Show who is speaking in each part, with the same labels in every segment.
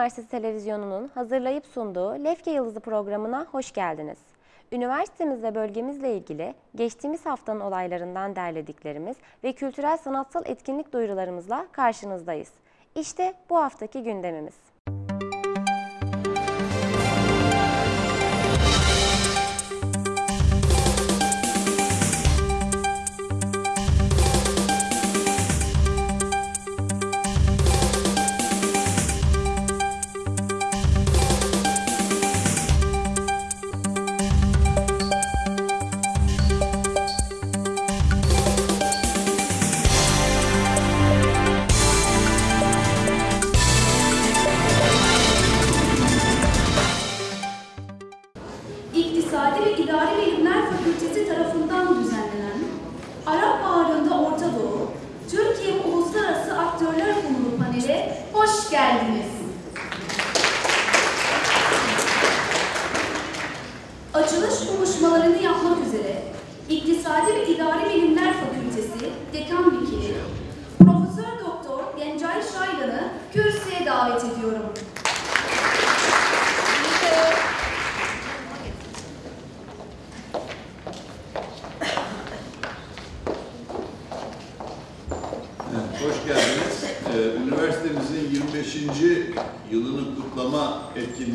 Speaker 1: Üniversitesi Televizyonu'nun hazırlayıp sunduğu Lefke Yıldızı programına hoş geldiniz. Üniversitemiz ve bölgemizle ilgili geçtiğimiz haftanın olaylarından derlediklerimiz ve kültürel sanatsal etkinlik duyurularımızla karşınızdayız. İşte bu haftaki gündemimiz.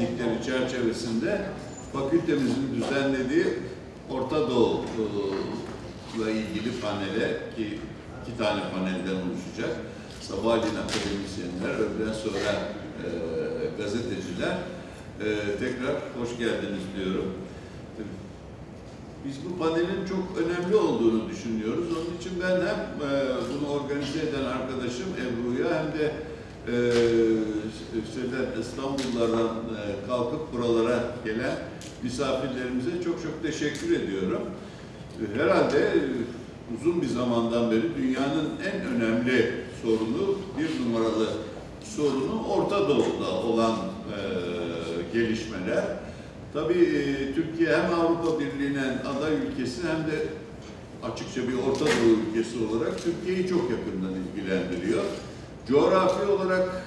Speaker 2: Etkinlikleri çerçevesinde fakültemizin düzenlediği Orta Doğu ile ilgili panele ki iki tane panelden oluşacak. Sabahleyin akademisyenler, öğleden sonra e, gazeteciler. E, tekrar hoş geldiniz diyorum. Biz bu panelin çok önemli olduğunu düşünüyoruz. Onun için ben hem e, bunu organize eden arkadaşım Ebru'ya hem de e, Sedat İstanbul'lardan e, kalkıp buralara gelen misafirlerimize çok çok teşekkür ediyorum. Herhalde e, uzun bir zamandan beri dünyanın en önemli sorunu, bir numaralı sorunu Orta Doğu'da olan e, gelişmeler. Tabii e, Türkiye hem Avrupa Birliği'nin aday ülkesi hem de açıkça bir Orta Doğu ülkesi olarak Türkiye'yi çok yakından ilgilendiriyor. Coğrafi olarak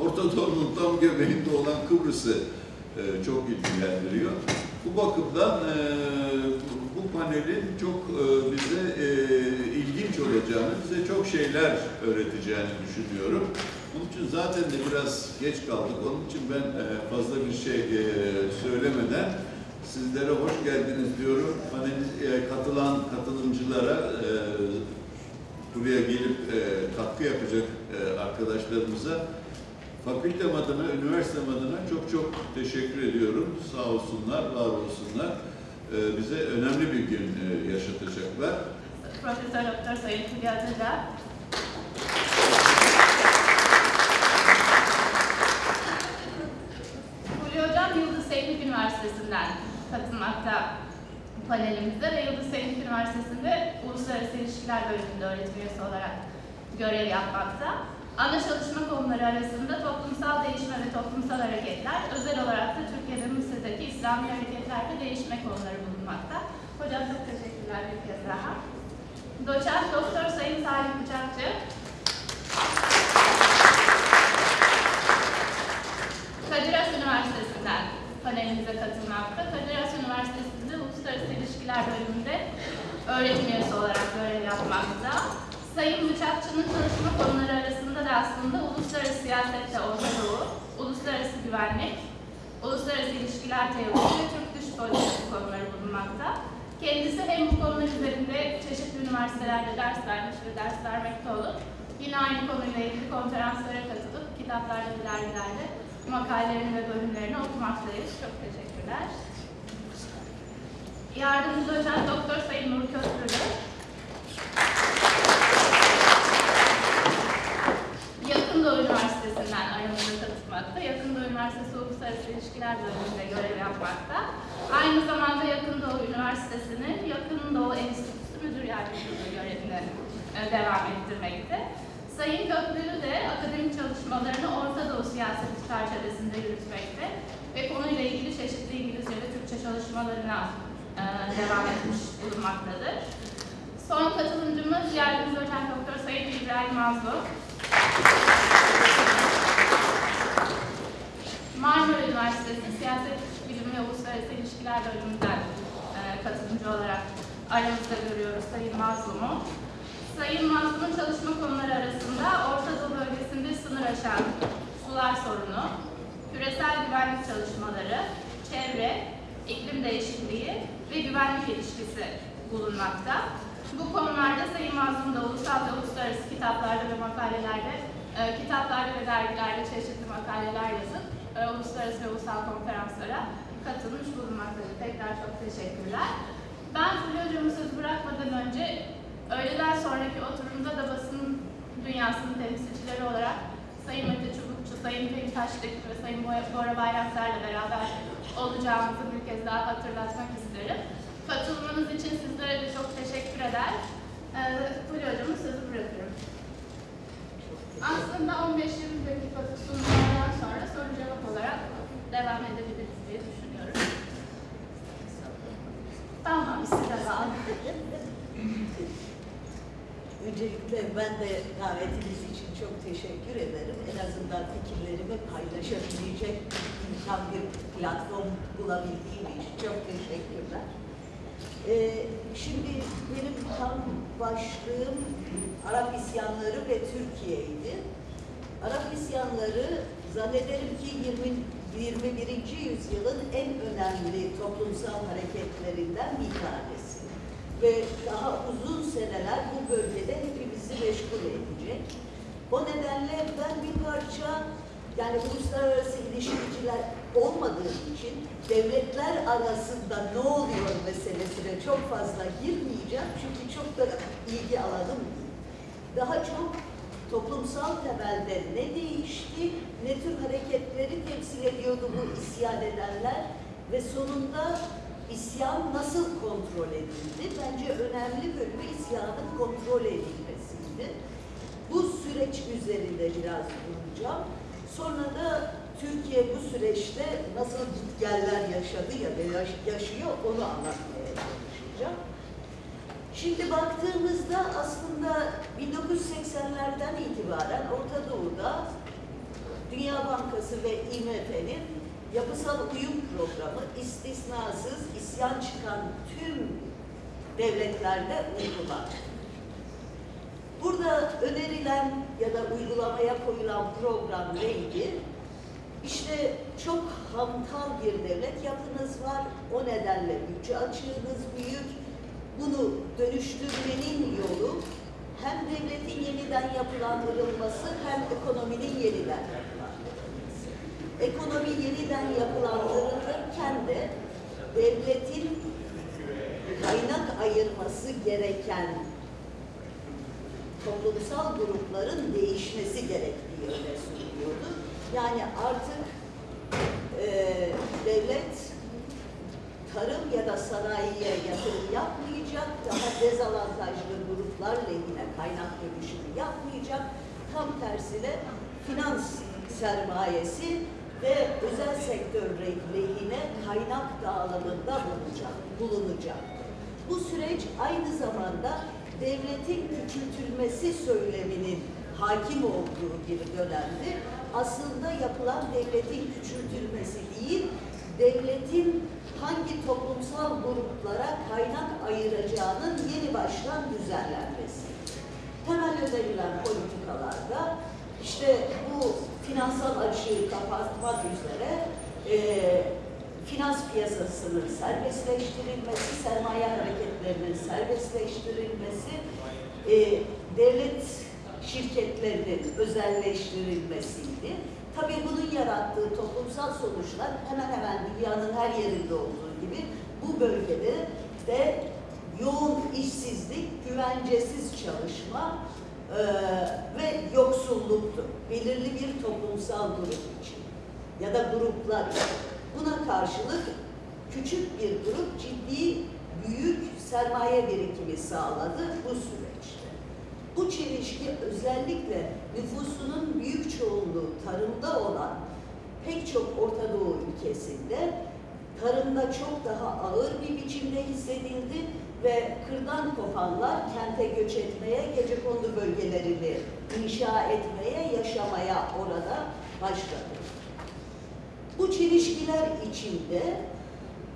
Speaker 2: Orta Doğu'nun tam göbeğinde olan Kıbrıs'ı e, çok ilgilendiriyor. Bu bakımdan e, bu panelin çok e, bize e, ilginç olacağını, bize çok şeyler öğreteceğini düşünüyorum. Onun için zaten de biraz geç kaldık. Onun için ben e, fazla bir şey e, söylemeden sizlere hoş geldiniz diyorum. Panel e, katılan katılımcılara e, buraya gelip e, katkı yapacak e, arkadaşlarımıza fakültem adına, üniversitem adına çok çok teşekkür ediyorum. Sağ olsunlar, var olsunlar. E, bize önemli bir gün e, yaşatacaklar.
Speaker 3: Profesör Doktor Sayın Fulya Atıca. Fulya Hocam Yıldız Teknik Üniversitesi'nden katılmakta panelimize ve Yıldız Teknik Üniversitesi'nde Uluslararası İlişkiler Bölümünde öğretim üyesi olarak görev yapmakta. Ana çalışma konuları arasında toplumsal değişme ve toplumsal hareketler, özel olarak da Türkiye ve Mısır'daki İslami hareketler ve değişme konuları bulunmakta. Hocam çok teşekkürler bir kez daha. Doçent Doktor Sayın Salim Bıçakçı. Kadir Has Üniversitesi'nden panelimize katılmakta. Kadir Has Üniversitesi'nde Uluslararası İlişkiler Bölümünde öğretim üyesi olarak görev yapmakta. Sayın Bıçakçı'nın çalışma konuları arasında da aslında uluslararası siyasette Orta Doğu, uluslararası güvenlik, uluslararası ilişkiler teorisi ve Türk dış politikası konuları bulunmakta. Kendisi hem bu konular üzerinde çeşitli üniversitelerde ders vermiş ve ders vermekte olup yine aynı konuyla ilgili konferanslara katılıp kitaplarda dergilerde makalelerini ve bölümlerini okumaktayız. Çok teşekkürler. Yardımcı doçent Doktor Sayın Nur Köprülü. Yakın Doğu Üniversitesi'nden aramıza katılmakta. Yakın Doğu Üniversitesi Uluslararası İlişkiler Bölümünde görev yapmakta. Aynı zamanda Yakın Doğu Üniversitesi'nin Yakın Doğu Enstitüsü Müdür Yardımcılığı görevini e, devam ettirmekte. Sayın Köprülü de akademik çalışmalarını Orta Doğu siyaseti çerçevesinde yürütmekte ve konuyla ilgili çeşitli İngilizce ve Türkçe çalışmalarına devam etmiş bulunmaktadır. Son katılımcımız yardımcı doçent doktor Sayın İbrahim Mazlum. Marmara Üniversitesi Siyaset Bilimi ve Uluslararası İlişkiler bölümünden e, katılımcı olarak aramızda görüyoruz Sayın Mazlum'u. Sayın Mazlum'un çalışma konuları arasında Orta Doğu bölgesinde sınır aşan sular sorunu, küresel güvenlik çalışmaları, çevre, iklim değişikliği ve güvenlik ilişkisi bulunmakta. Bu konularda Sayın Mazlum da ulusal ve uluslararası kitaplarda ve makalelerde, e, kitaplarda ve dergilerde çeşitli makaleler yazıp e, uluslararası ve ulusal konferanslara katılmış bulunmaktadır. Tekrar çok teşekkürler. Ben Fulya Hocam'a söz bırakmadan önce öğleden sonraki oturumda da basın dünyasının temsilcileri olarak Sayın Mete Çubukçu, Sayın Pelin Taşlık ve Sayın Bora Bayraktar'la beraber olacağımızı bir kez daha hatırlatmak isterim. Katılmanız için sizlere de çok teşekkür eder. Ee, Fulya Hocam'a sözü bırakıyorum. Aslında 15-20 dakika sunumlardan sonra soru cevap olarak devam edebiliriz diye düşünüyorum. Tamam, size bağlı.
Speaker 4: Öncelikle ben de davetiniz için çok teşekkür ederim. En azından fikirlerimi paylaşabilecek imkan bir platform bulabildiğim için çok teşekkürler. Ee, şimdi benim tam başlığım Arap isyanları ve Türkiye'ydi. Arap isyanları zannederim ki 20, 21. yüzyılın en önemli toplumsal hareketlerinden bir tanesi. Ve daha uzun seneler bu bölgede hepimizi meşgul edecek. O nedenle ben bir parça yani uluslararası ilişkiciler olmadığı için devletler arasında ne oluyor meselesine çok fazla girmeyeceğim. Çünkü çok da ilgi alanım. Daha çok toplumsal temelde ne değişti, ne tür hareketleri temsil ediyordu bu isyan edenler ve sonunda isyan nasıl kontrol edildi? Bence önemli bölümü isyanın kontrol edilmesiydi. Bu süreç üzerinde biraz duracağım. Sonra da Türkiye bu süreçte nasıl gitgeller yaşadı ya da yaş- yaşıyor onu anlatmaya çalışacağım. Şimdi baktığımızda aslında 1980'lerden itibaren Orta Doğu'da Dünya Bankası ve IMF'nin yapısal uyum programı istisnasız isyan çıkan tüm devletlerde uygulandı. Burada önerilen ya da uygulamaya koyulan program neydi? İşte çok hantal bir devlet yapınız var. O nedenle bütçe açığınız büyük. Bunu dönüştürmenin yolu hem devletin yeniden yapılandırılması hem ekonominin yeniden. Ekonomi yeniden yapılandırılırken de devletin kaynak ayırması gereken toplumsal grupların değişmesi gerektiği öne sürülüyordu. Yani artık e, devlet tarım ya da sanayiye yatırım yapmayacak, daha dezavantajlı gruplar lehine kaynak dönüşümü yapmayacak, tam tersine finans sermayesi ve özel sektör lehine kaynak dağılımında bulunacak, bulunacak. Bu süreç aynı zamanda devletin küçültülmesi söyleminin hakim olduğu bir dönemdi. Aslında yapılan devletin küçültülmesi değil, devletin hangi toplumsal gruplara kaynak ayıracağının yeni baştan düzenlenmesi. Temel önerilen politikalarda işte bu finansal açığı kapatmak üzere e, finans piyasasının serbestleştirilmesi, sermaye hareketlerinin serbestleştirilmesi, e, devlet şirketlerinin özelleştirilmesiydi. Tabii bunun yarattığı toplumsal sonuçlar hemen hemen dünyanın her yerinde olduğu gibi bu bölgede de yoğun işsizlik, güvencesiz çalışma e, ve yoksulluktu. Belirli bir toplumsal grup için ya da gruplar için. Buna karşılık küçük bir grup ciddi büyük sermaye birikimi sağladı bu süreçte. Bu çelişki özellikle nüfusunun büyük çoğunluğu tarımda olan pek çok Orta Doğu ülkesinde tarımda çok daha ağır bir biçimde hissedildi ve kırdan kopanlar kente göç etmeye, gecekondu bölgelerini inşa etmeye, yaşamaya orada başladı. Bu çelişkiler içinde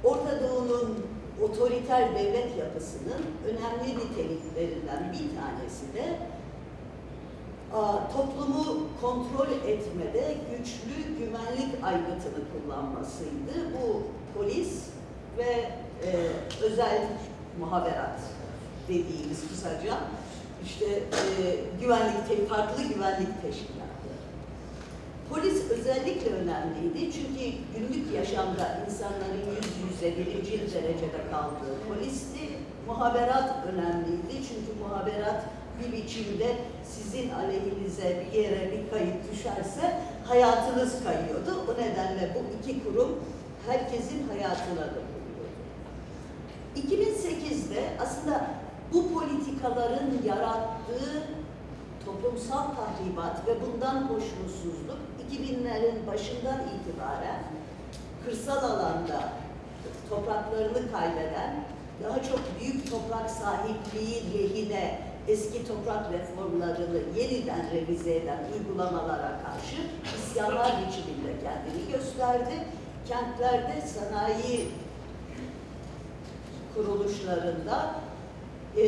Speaker 4: Orta Doğu'nun otoriter devlet yapısının önemli niteliklerinden bir tanesi de toplumu kontrol etmede güçlü güvenlik aygıtını kullanmasıydı. Bu polis ve e, özel muhaberat dediğimiz kısaca işte e, güvenlik, farklı güvenlik teşkilatları. Polis özellikle önemliydi çünkü günlük yaşamda insanların yüz yüze birinci derecede kaldığı polisti. Muhaberat önemliydi çünkü muhaberat bir biçimde sizin aleyhinize bir yere bir kayıt düşerse hayatınız kayıyordu. O nedenle bu iki kurum herkesin hayatına dokunuyordu. 2008'de aslında bu politikaların yarattığı toplumsal tahribat ve bundan hoşnutsuzluk 2000'lerin başından itibaren kırsal alanda topraklarını kaybeden, daha çok büyük toprak sahipliği lehine eski toprak reformlarını yeniden revize eden uygulamalara karşı isyanlar biçiminde kendini gösterdi. Kentlerde sanayi kuruluşlarında e,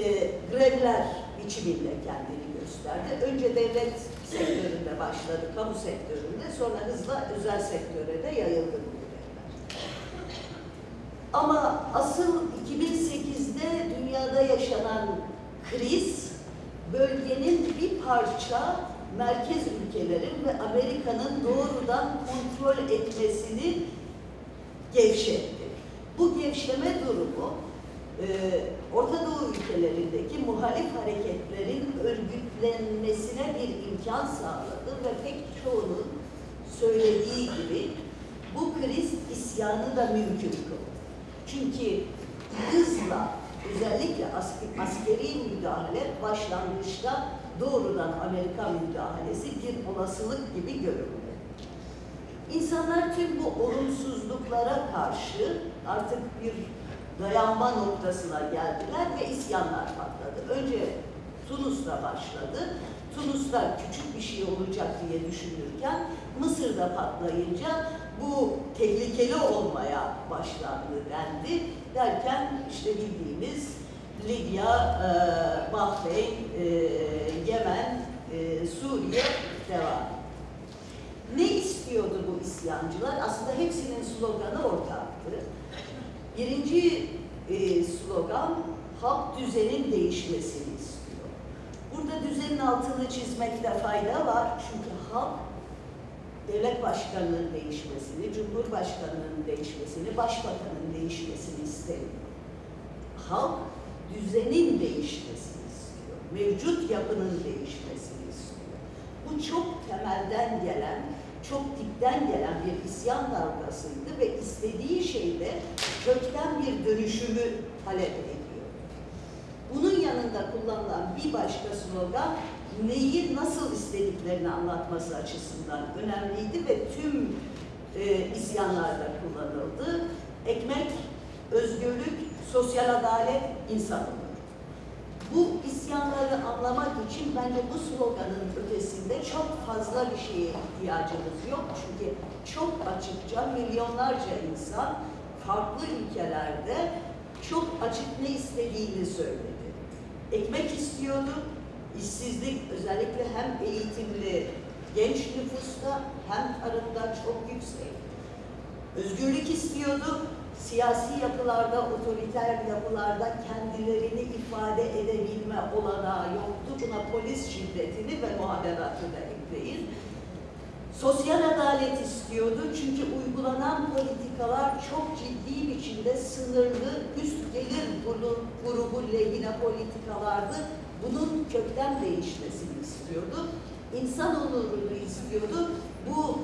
Speaker 4: grevler biçiminde kendini gösterdi. Önce devlet sektöründe başladı, kamu sektöründe, sonra hızla özel sektöre de yayıldı bu grevler. Ama asıl 2008'de dünyada yaşanan kriz, bölgenin bir parça merkez ülkelerin ve Amerika'nın doğrudan kontrol etmesini gevşetti. Bu gevşeme durumu e, Orta Doğu ülkelerindeki muhalif hareketlerin örgütlenmesine bir imkan sağladı ve pek çoğunun söylediği gibi bu kriz isyanı da mümkün kıldı. Çünkü hızla özellikle ask- askeri müdahale başlangıçta doğrudan Amerika müdahalesi bir olasılık gibi göründü. İnsanlar tüm bu olumsuzluklara karşı artık bir dayanma noktasına geldiler ve isyanlar patladı. Önce Tunus'ta başladı. Tunus'ta küçük bir şey olacak diye düşünürken Mısır'da patlayınca bu tehlikeli olmaya başlandı dendi. Derken işte bildiğimiz Libya, e, Bahreyn, e, Yemen, e, Suriye devam. Ne istiyordu bu isyancılar? Aslında hepsinin sloganı ortaktı. Birinci e, slogan halk düzenin değişmesini istiyor. Burada düzenin altını çizmekte fayda var. Çünkü halk devlet başkanının değişmesini, cumhurbaşkanının değişmesini, başbakanın değişmesini istemiyor. Halk düzenin değişmesini istiyor. Mevcut yapının değişmesini istiyor. Bu çok temelden gelen, çok dipten gelen bir isyan dalgasıydı ve istediği şey de kökten bir dönüşümü talep ediyor. Bunun yanında kullanılan bir başka slogan neyi nasıl istediklerini anlatması açısından önemliydi ve tüm e, isyanlarda kullanıldı. Ekmek, özgürlük, sosyal adalet, insan onuru. Bu isyanları anlamak için bence bu sloganın ötesinde çok fazla bir şeye ihtiyacımız yok. Çünkü çok açıkça milyonlarca insan farklı ülkelerde çok açık ne istediğini söyledi. Ekmek istiyordu, işsizlik özellikle hem eğitimli genç nüfusta hem tarımda çok yüksek. Özgürlük istiyordu, siyasi yapılarda, otoriter yapılarda kendilerini ifade edebilme olanağı yoktu. Buna polis şiddetini ve muhaberatı da ekleyin. Sosyal adalet istiyordu çünkü uygulanan politikalar çok ciddi biçimde sınırlı üst gelir grubu, lehine politikalardı. Bunun kökten değişmesini istiyordu. İnsan onurunu istiyordu. Bu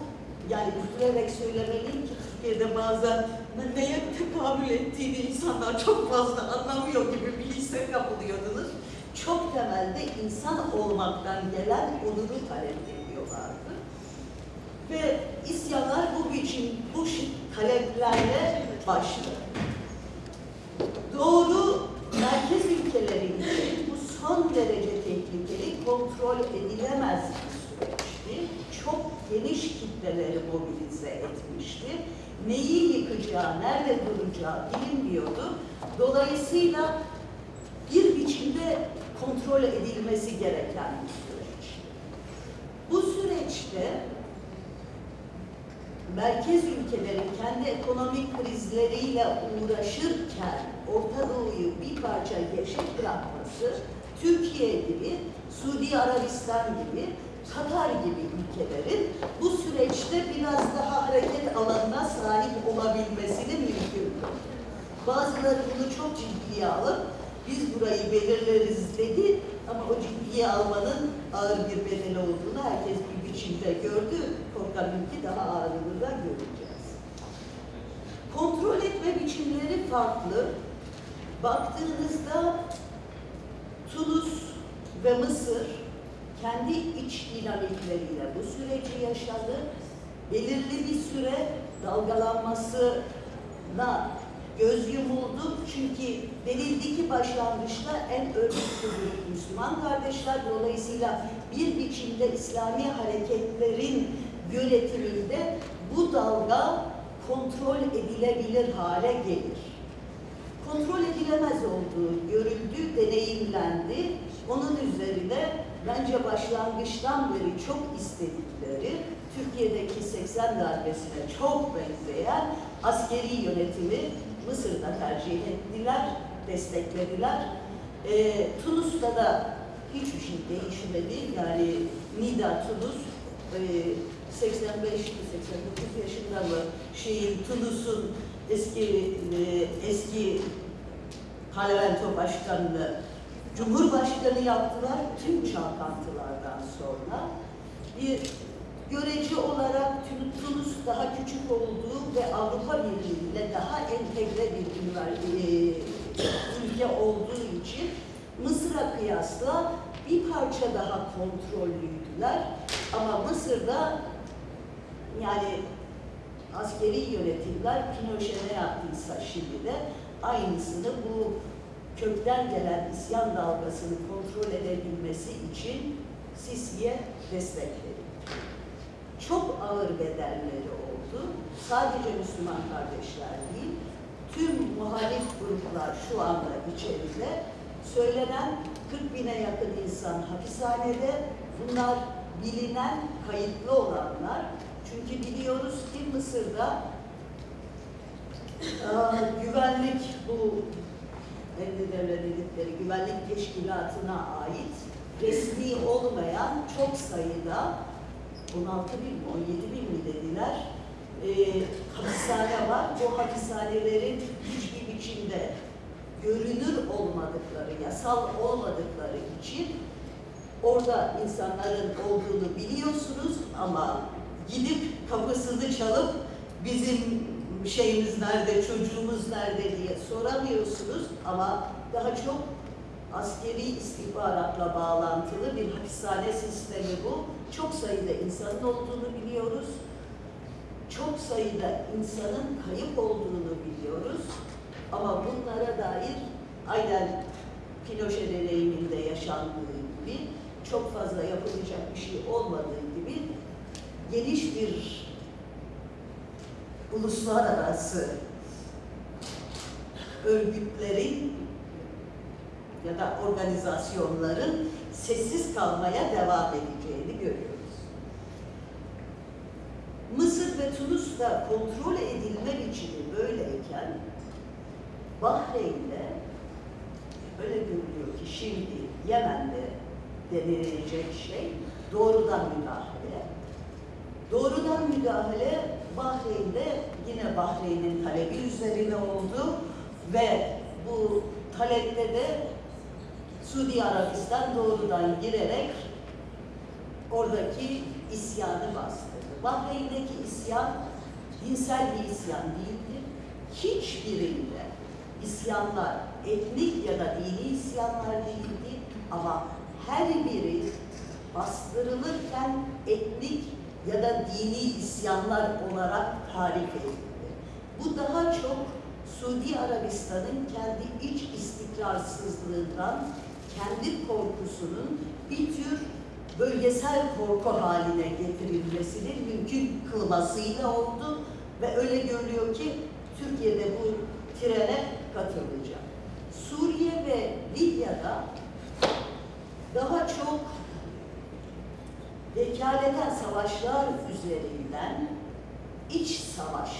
Speaker 4: yani üzülerek söylemeliyim ki Türkiye'de bazen neye tekamül ettiğini insanlar çok fazla anlamıyor gibi bir hisse kapılıyordunuz. Çok temelde insan olmaktan gelen onuru talep ediyorlardı. Ve isyanlar bu biçim, bu taleplerle başladı. Doğru merkez ülkeleri için bu son derece tehlikeli, kontrol edilemez bir süreçti. çok geniş kitleleri mobilize etmişti. Neyi yıkacağı, nerede duracağı bilinmiyordu. Dolayısıyla bir biçimde kontrol edilmesi gereken bir süreç. Bu süreçte merkez ülkelerin kendi ekonomik krizleriyle uğraşırken Orta Doğu'yu bir parça gevşek bırakması, Türkiye gibi, Suudi Arabistan gibi, Katar gibi ülkelerin bu süreçte biraz daha hareket alanına sahip olabilmesini mümkün. Bazıları bunu çok ciddiye alıp biz burayı belirleriz dedi ama o ciddiye almanın ağır bir bedeli olduğunu herkes bir biçimde gördü. Korkarım ki daha ağırını da göreceğiz. Kontrol etme biçimleri farklı. Baktığınızda Tunus ve Mısır kendi iç dinamikleriyle bu süreci yaşadı. Belirli bir süre dalgalanmasına göz yumuldu. Çünkü denildi ki başlangıçta en örgütlü Müslüman kardeşler. Dolayısıyla bir biçimde İslami hareketlerin yönetiminde bu dalga kontrol edilebilir hale gelir. Kontrol edilemez olduğu görüldü, deneyimlendi. Onun üzerine bence başlangıçtan beri çok istedikleri, Türkiye'deki 80 darbesine çok benzeyen askeri yönetimi Mısır'da tercih ettiler, desteklediler. Ee, Tunus'ta da hiçbir şey değişmedi. Yani Nida Tunus e, 85 89 yaşında mı şeyin Tunus'un eski e, eski parlamento başkanını Cumhurbaşkanı yaptılar tüm çalkantılardan sonra. Bir görece olarak Tun- Tunus daha küçük olduğu ve Avrupa Birliği'yle daha entegre bir e, ülke olduğu için Mısır'a kıyasla bir parça daha kontrollüydüler. Ama Mısır'da yani askeri yönetimler Pinochet ne yaptıysa şimdi de aynısını bu kökten gelen isyan dalgasını kontrol edebilmesi için Sisi'ye destek verildi. Çok ağır bedelleri oldu. Sadece Müslüman kardeşler değil, tüm muhalif gruplar şu anda içeride söylenen 40 bine yakın insan hapishanede. Bunlar bilinen, kayıtlı olanlar. Çünkü biliyoruz ki Mısır'da güvenlik bu Emri Devlet dedikleri güvenlik teşkilatına ait resmi olmayan çok sayıda 16 bin mi 17 bin mi dediler e, hapishane var. Bu hapishanelerin hiçbir biçimde görünür olmadıkları, yasal olmadıkları için orada insanların olduğunu biliyorsunuz ama gidip kapısını çalıp bizim şeyimiz nerede, çocuğumuz nerede diye soramıyorsunuz ama daha çok askeri istihbaratla bağlantılı bir hapishane sistemi bu. Çok sayıda insanın olduğunu biliyoruz. Çok sayıda insanın kayıp olduğunu biliyoruz. Ama bunlara dair aynen Pinochet deneyiminde yaşandığı gibi çok fazla yapılacak bir şey olmadığı gibi geniş bir uluslararası örgütlerin ya da organizasyonların sessiz kalmaya devam edeceğini görüyoruz. Mısır ve Tunus'ta kontrol edilme biçimi böyleyken Bahreyn'de öyle görülüyor ki şimdi Yemen'de denilecek şey doğrudan müdahale. Doğrudan müdahale Bahreyn'de yine Bahreyn'in talebi üzerine oldu ve bu talepte de Suudi Arabistan doğrudan girerek oradaki isyanı bastırdı. Bahreyn'deki isyan dinsel bir isyan değildi. Hiçbirinde isyanlar etnik ya da dini isyanlar değildi ama her biri bastırılırken etnik ya da dini isyanlar olarak tarif edildi. Bu daha çok Suudi Arabistan'ın kendi iç istikrarsızlığından, kendi korkusunun bir tür bölgesel korku haline getirilmesinin mümkün kılmasıyla oldu ve öyle görülüyor ki Türkiye'de bu trene katılacak. Suriye ve Libya'da daha çok vekaleten savaşlar üzerinden iç savaş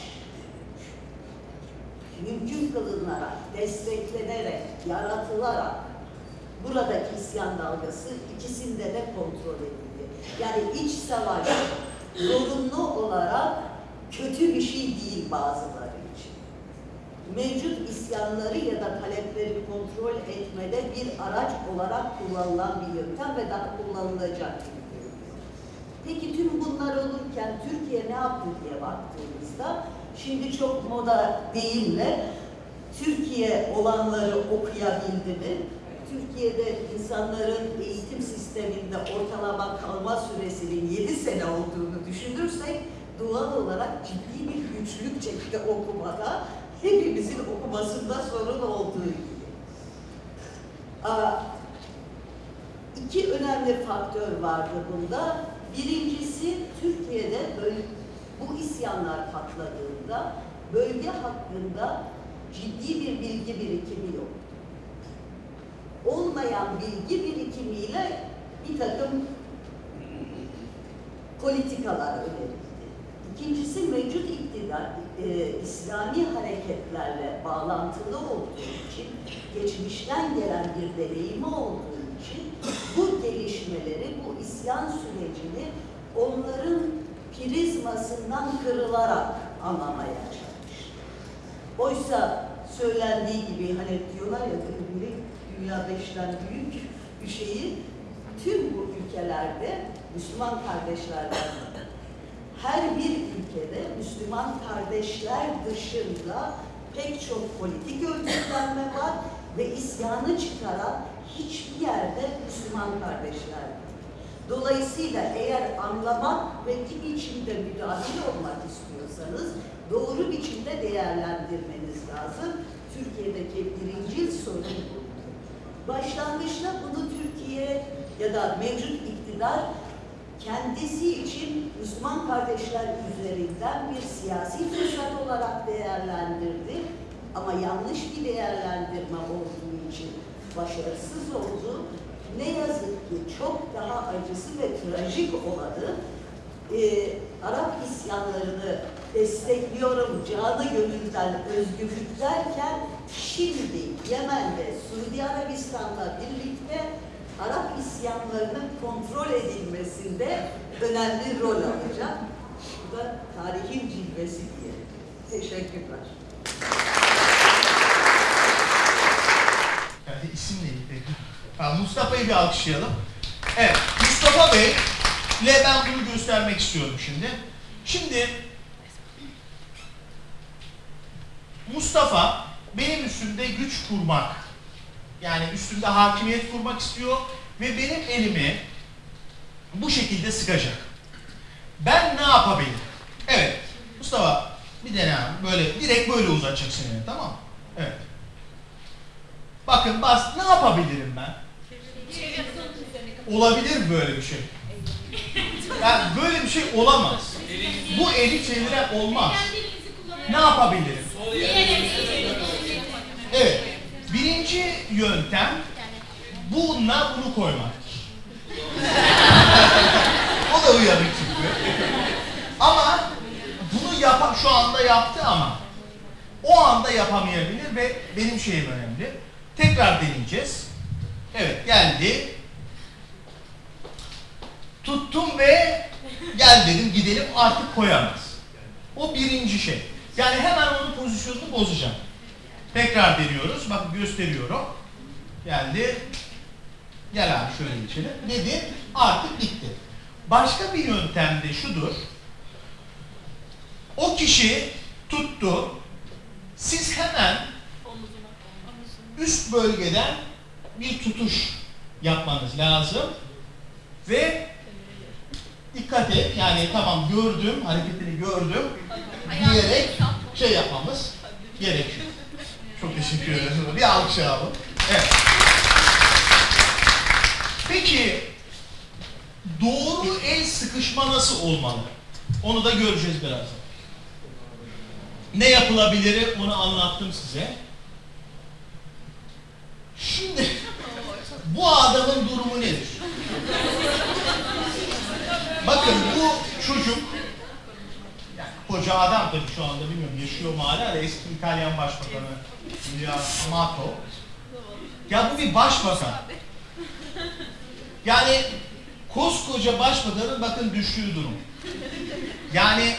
Speaker 4: mümkün kılınarak, desteklenerek, yaratılarak buradaki isyan dalgası ikisinde de kontrol edildi. Yani iç savaş zorunlu olarak kötü bir şey değil bazıları için. Mevcut isyanları ya da talepleri kontrol etmede bir araç olarak kullanılan bir yöntem ve daha kullanılacak görünüyor. Peki tüm bunlar olurken Türkiye ne yaptı diye baktığımızda şimdi çok moda deyimle Türkiye olanları okuyabildi mi? Türkiye'de insanların eğitim sisteminde ortalama kalma süresinin 7 sene olduğunu düşünürsek doğal olarak ciddi bir güçlük çekti okumada. Hepimizin okumasında sorun olduğu gibi. İki önemli faktör vardı bunda. Birincisi Türkiye'de böyle bu isyanlar patladığında bölge hakkında ciddi bir bilgi birikimi yok. Olmayan bilgi birikimiyle bir takım politikalar önerildi. İkincisi mevcut iktidar e, İslami hareketlerle bağlantılı olduğu için, geçmişten gelen bir deneyimi olduğu için bu gelişmeleri, bu isyan sürecini onların prizmasından kırılarak anlamaya çalıştı. Oysa söylendiği gibi hani diyorlar ya biri dünya beşten büyük bir şeyi tüm bu ülkelerde Müslüman kardeşlerden her bir ülkede Müslüman kardeşler dışında pek çok politik örgütlenme var ve isyanı çıkaran hiçbir yerde Müslüman kardeşler. Dolayısıyla eğer anlamak ve bir biçimde müdahil olmak istiyorsanız doğru biçimde değerlendirmeniz lazım. Türkiye'deki birinci sorun bu. Başlangıçta bunu Türkiye ya da mevcut iktidar kendisi için Müslüman kardeşler üzerinden bir siyasi fırsat olarak değerlendirdi. Ama yanlış bir değerlendirme olduğu için başarısız oldu. Ne yazık ki çok daha acısı ve trajik olanı e, Arap isyanlarını destekliyorum canı gönülden özgürlük derken şimdi Yemen'de Suudi Arabistan'la birlikte Arap isyanlarının kontrol edilmesinde önemli rol alacak. Bu da tarihin cilvesi diye. Teşekkürler.
Speaker 5: Yani isim neydi Mustafa'yı bir alkışlayalım. Evet, Mustafa Bey ile ben bunu göstermek istiyorum şimdi. Şimdi Mustafa benim üstümde güç kurmak, yani üstümde hakimiyet kurmak istiyor ve benim elimi bu şekilde sıkacak. Ben ne yapabilirim? Evet, Mustafa bir dene. Böyle, direkt böyle uzatacaksın elini, tamam mı? Evet. Bakın bas, ne yapabilirim ben? Olabilir mi böyle bir şey? Yani böyle bir şey olamaz. Bu eli çeviren olmaz. Ne yapabilirim? Evet. Birinci yöntem bununla bunu koymak. o da uyanık çünkü. Ama bunu yapan şu anda yaptı ama o anda yapamayabilir ve benim şeyim önemli. Tekrar deneyeceğiz. Evet geldi. Tuttum ve gel dedim gidelim artık koyamaz. O birinci şey. Yani hemen onun pozisyonunu bozacağım. Tekrar deniyoruz. Bakın gösteriyorum. Geldi. Gel abi şöyle geçelim. Dedi. Artık bitti. Başka bir yöntem de şudur. O kişi tuttu. Siz hemen üst bölgeden bir tutuş yapmanız lazım. Ve dikkat et yani tamam gördüm, hareketini gördüm diyerek şey yapmamız gerekiyor. Çok teşekkür ederim. Bir alkış alalım. Evet. Peki sıkışma nasıl olmalı? Onu da göreceğiz birazdan. Ne yapılabilir onu anlattım size. Şimdi bu adamın durumu nedir? Bakın bu çocuk yani koca adam tabii şu anda bilmiyorum yaşıyor mu hala da eski İtalyan Başbakanı Giulio Amato. Ya bu bir başbakan. Yani koskoca başbakanın bakın düştüğü durum. Yani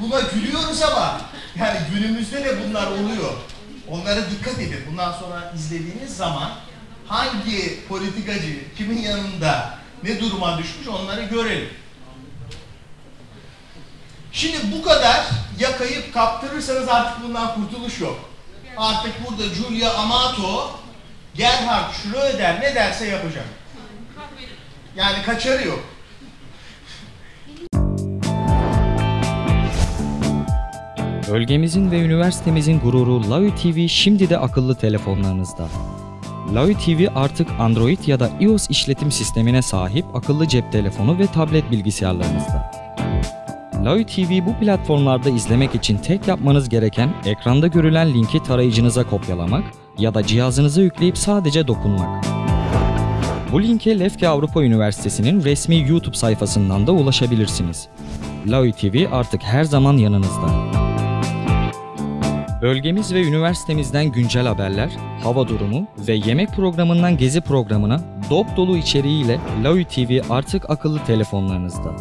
Speaker 5: buna gülüyoruz ama yani günümüzde de bunlar oluyor. Onlara dikkat edin. Bundan sonra izlediğiniz zaman hangi politikacı kimin yanında ne duruma düşmüş onları görelim. Şimdi bu kadar yakayıp kaptırırsanız artık bundan kurtuluş yok. Artık burada Giulia Amato, Gerhard Schröder ne derse yapacak. Yani kaçarı yok.
Speaker 6: Bölgemizin ve üniversitemizin gururu Lavi TV şimdi de akıllı telefonlarınızda. Lavi TV artık Android ya da iOS işletim sistemine sahip akıllı cep telefonu ve tablet bilgisayarlarınızda. Lavi TV bu platformlarda izlemek için tek yapmanız gereken ekranda görülen linki tarayıcınıza kopyalamak ya da cihazınıza yükleyip sadece dokunmak. Bu linke Lefke Avrupa Üniversitesi'nin resmi YouTube sayfasından da ulaşabilirsiniz. Lavi TV artık her zaman yanınızda. Bölgemiz ve üniversitemizden güncel haberler, hava durumu ve yemek programından gezi programına dop dolu içeriğiyle Lavi TV artık akıllı telefonlarınızda.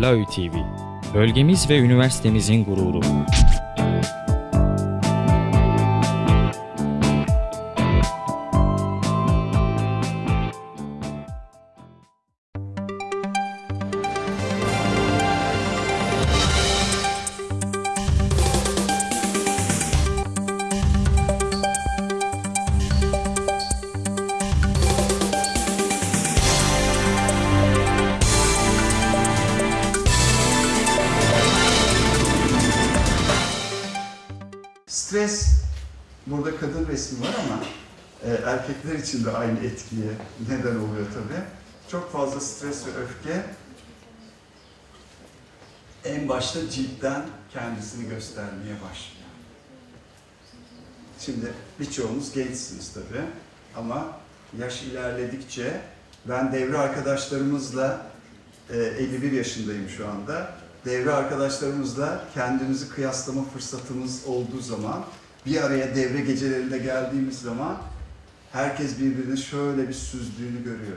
Speaker 6: Lavi TV, bölgemiz ve üniversitemizin gururu.
Speaker 7: İçin de aynı etkiye neden oluyor tabii. Çok fazla stres ve öfke en başta ciltten kendisini göstermeye başlıyor. Şimdi birçoğunuz gençsiniz tabii ama yaş ilerledikçe ben devre arkadaşlarımızla e, 51 yaşındayım şu anda. Devre arkadaşlarımızla kendimizi kıyaslama fırsatımız olduğu zaman bir araya devre gecelerinde geldiğimiz zaman herkes birbirini şöyle bir süzdüğünü görüyor.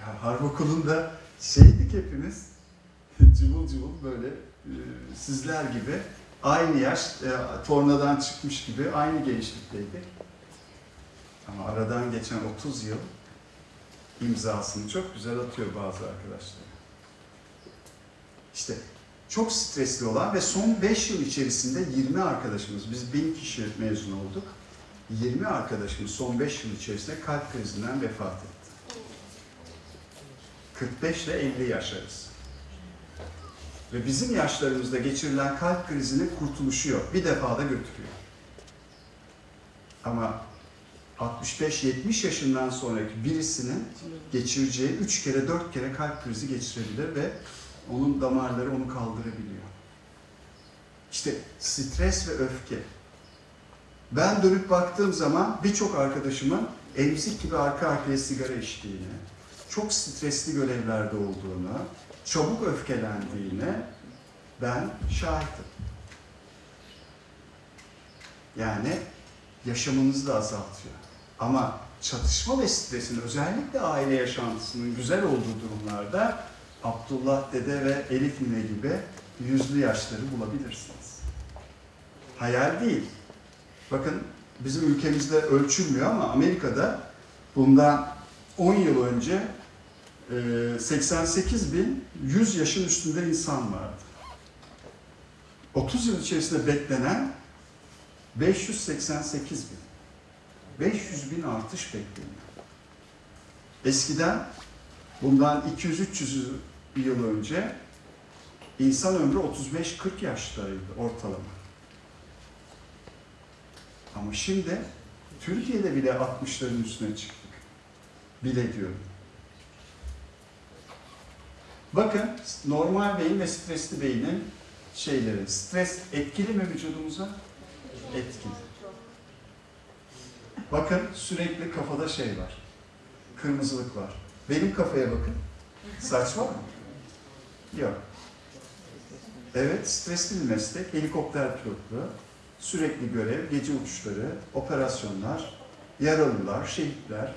Speaker 7: Ya harp okulunda şeydik hepimiz cıvıl cıvıl böyle e, sizler gibi aynı yaş e, tornadan çıkmış gibi aynı gençlikteydik. Ama aradan geçen 30 yıl imzasını çok güzel atıyor bazı arkadaşlar. İşte çok stresli olan ve son 5 yıl içerisinde 20 arkadaşımız, biz 1000 kişi mezun olduk. 20 arkadaşımız son 5 yıl içerisinde kalp krizinden vefat etti. 45 ile 50 yaş arası. Ve bizim yaşlarımızda geçirilen kalp krizinin kurtuluşu yok. Bir defada götürüyor. Ama 65-70 yaşından sonraki birisinin geçireceği 3 kere 4 kere kalp krizi geçirebilir ve onun damarları onu kaldırabiliyor. İşte stres ve öfke. Ben dönüp baktığım zaman birçok arkadaşımın emzik gibi arka arkaya sigara içtiğini, çok stresli görevlerde olduğunu, çabuk öfkelendiğini ben şahitim. Yani yaşamınızı da azaltıyor. Ama çatışma ve stresin özellikle aile yaşantısının güzel olduğu durumlarda Abdullah Dede ve Elif Nine gibi yüzlü yaşları bulabilirsiniz. Hayal değil. Bakın bizim ülkemizde ölçülmüyor ama Amerika'da bundan 10 yıl önce e, 88 bin 100 yaşın üstünde insan vardı. 30 yıl içerisinde beklenen 588 bin. 500 bin artış bekleniyor. Eskiden bundan 200-300 yıl önce insan ömrü 35-40 yaşlarıydı ortalama. Ama şimdi Türkiye'de bile 60'ların üstüne çıktık. Bile diyorum. Bakın normal beyin ve stresli beynin şeyleri. Stres etkili mi vücudumuza? Etkili. Bakın sürekli kafada şey var. Kırmızılık var. Benim kafaya bakın. Saç var mı? Yok. Evet, stresli bir meslek. Helikopter pilotluğu, sürekli görev, gece uçuşları, operasyonlar, yaralılar, şehitler.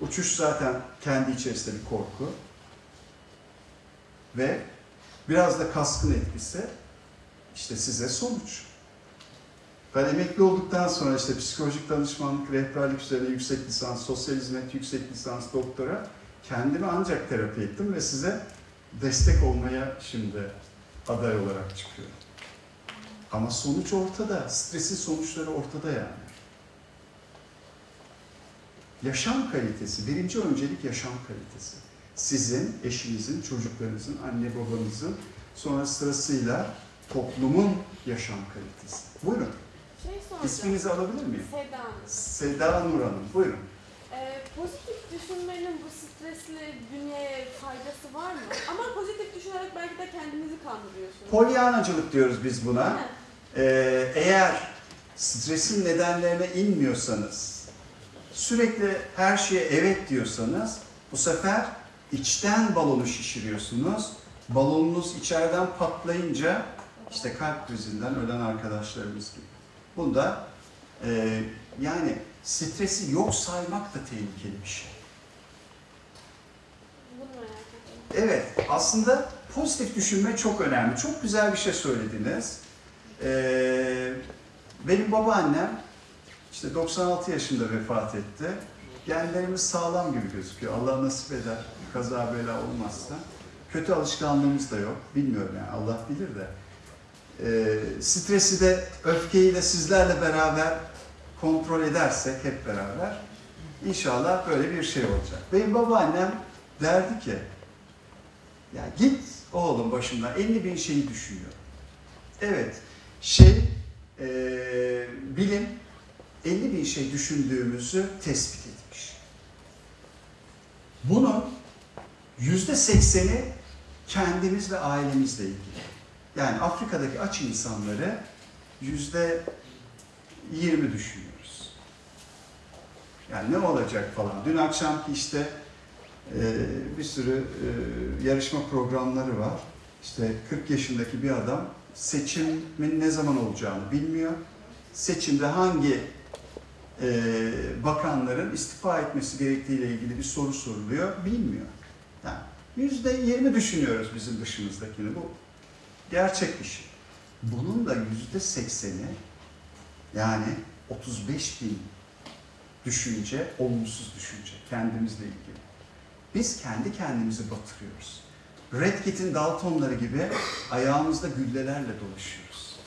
Speaker 7: Uçuş zaten kendi içerisinde bir korku. Ve biraz da kaskın etkisi işte size sonuç. Ben emekli olduktan sonra işte psikolojik danışmanlık, rehberlik üzerine yüksek lisans, sosyal hizmet yüksek lisans, doktora kendimi ancak terapi ettim ve size destek olmaya şimdi aday olarak çıkıyorum. Ama sonuç ortada. Stresin sonuçları ortada yani. Yaşam kalitesi, birinci öncelik yaşam kalitesi. Sizin, eşinizin, çocuklarınızın, anne babanızın, sonra sırasıyla toplumun yaşam kalitesi. Buyurun.
Speaker 8: Şey soracağım.
Speaker 7: İsminizi alabilir miyim?
Speaker 8: Seda Hanım.
Speaker 7: Seda Nur Hanım. Buyurun.
Speaker 8: Ee, pozitif düşünmenin bu stresli bünyeye faydası var mı? Ama pozitif düşünerek belki de kendinizi kandırıyorsunuz.
Speaker 7: Polyanacılık diyoruz biz buna.
Speaker 8: Değil mi?
Speaker 7: Ee, eğer stresin nedenlerine inmiyorsanız, sürekli her şeye evet diyorsanız, bu sefer içten balonu şişiriyorsunuz. Balonunuz içeriden patlayınca işte kalp krizinden ölen arkadaşlarımız gibi. Bunda e, yani stresi yok saymak da tehlikeli bir şey. Evet, aslında pozitif düşünme çok önemli. Çok güzel bir şey söylediniz. Ee, benim babaannem işte 96 yaşında vefat etti. Genlerimiz sağlam gibi gözüküyor. Allah nasip eder, kaza bela olmazsa. Kötü alışkanlığımız da yok. Bilmiyorum yani Allah bilir de. Ee, stresi de, öfkeyi de sizlerle beraber kontrol edersek hep beraber inşallah böyle bir şey olacak. Benim babaannem derdi ki ya git oğlum başımdan 50 bin şeyi düşünüyor. Evet, şey, eee, bilim 50 bin şey düşündüğümüzü tespit etmiş. Bunun yüzde sekseni kendimiz ve ailemizle ilgili. Yani Afrika'daki aç insanları yüzde 20 düşünüyoruz. Yani ne olacak falan. Dün akşamki işte ee, bir sürü e, yarışma programları var. İşte 40 yaşındaki bir adam seçimin ne zaman olacağını bilmiyor. Seçimde hangi e, bakanların istifa etmesi gerektiğiyle ilgili bir soru soruluyor, bilmiyor. Yani yüzde yirmi düşünüyoruz bizim dışımızdakini. Bu gerçek bir şey. Bunun da yüzde sekseni yani 35 bin düşünce, olumsuz düşünce kendimizle ilgili. Biz kendi kendimizi batırıyoruz. Red Kit'in Daltonları gibi ayağımızda güllelerle dolaşıyoruz.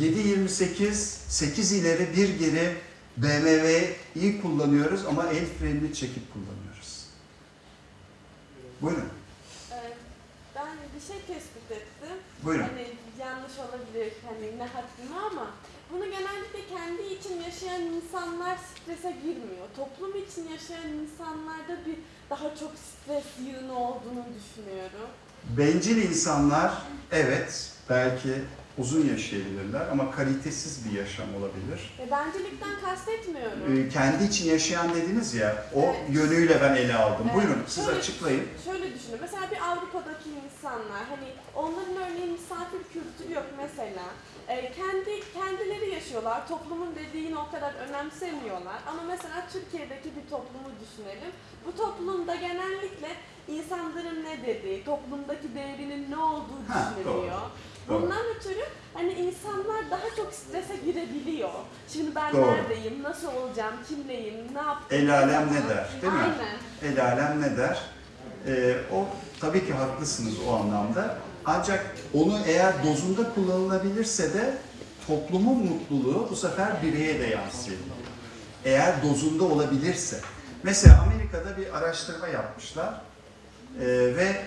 Speaker 7: 7.28, 8 ileri, 1 geri BMW'yi kullanıyoruz ama el frenini çekip kullanıyoruz. Buyurun,
Speaker 8: Ee, ben bir şey tespit ettim.
Speaker 7: buyurun.
Speaker 8: Hani yanlış olabilir hani ne haddime ama bunu genellikle kendi için yaşayan insanlar strese girmiyor. Toplum için yaşayan insanlarda bir daha çok stres yığını olduğunu düşünüyorum.
Speaker 7: Bencil insanlar evet belki uzun yaşayabilirler ama kalitesiz bir yaşam olabilir.
Speaker 8: E, bencilikten kastetmiyorum.
Speaker 7: Ee, kendi için yaşayan dediniz ya, o
Speaker 8: Evet.
Speaker 7: yönüyle ben ele aldım.
Speaker 8: Evet.
Speaker 7: Buyurun, siz
Speaker 8: Şöyle-
Speaker 7: açıklayın.
Speaker 8: Şöyle düşünün. Mesela bir Avrupa'daki insanlar hani onların örneğin misafir kültürü yok mesela. E, kendi kendileri yaşıyorlar. Toplumun dediğini o kadar önemsemiyorlar. Ama mesela Türkiye'deki bir toplumu düşünelim. Bu toplumda genellikle insanların ne dediği, toplumdaki değerinin ne olduğu düşünülüyor. Bundan ötürü hani insanlar daha çok strese girebiliyor. Şimdi ben
Speaker 7: Doğru.
Speaker 8: neredeyim, nasıl olacağım, kimleyim, ne yaptım?
Speaker 7: El alem ne der, değil mi?
Speaker 8: Aynen.
Speaker 7: El alem ne der? Ee, o tabii ki haklısınız o anlamda. Ancak onu eğer dozunda kullanılabilirse de toplumun mutluluğu bu sefer bireye de yansıyabilir. Eğer dozunda olabilirse. Mesela Amerika'da bir araştırma yapmışlar Ee, ve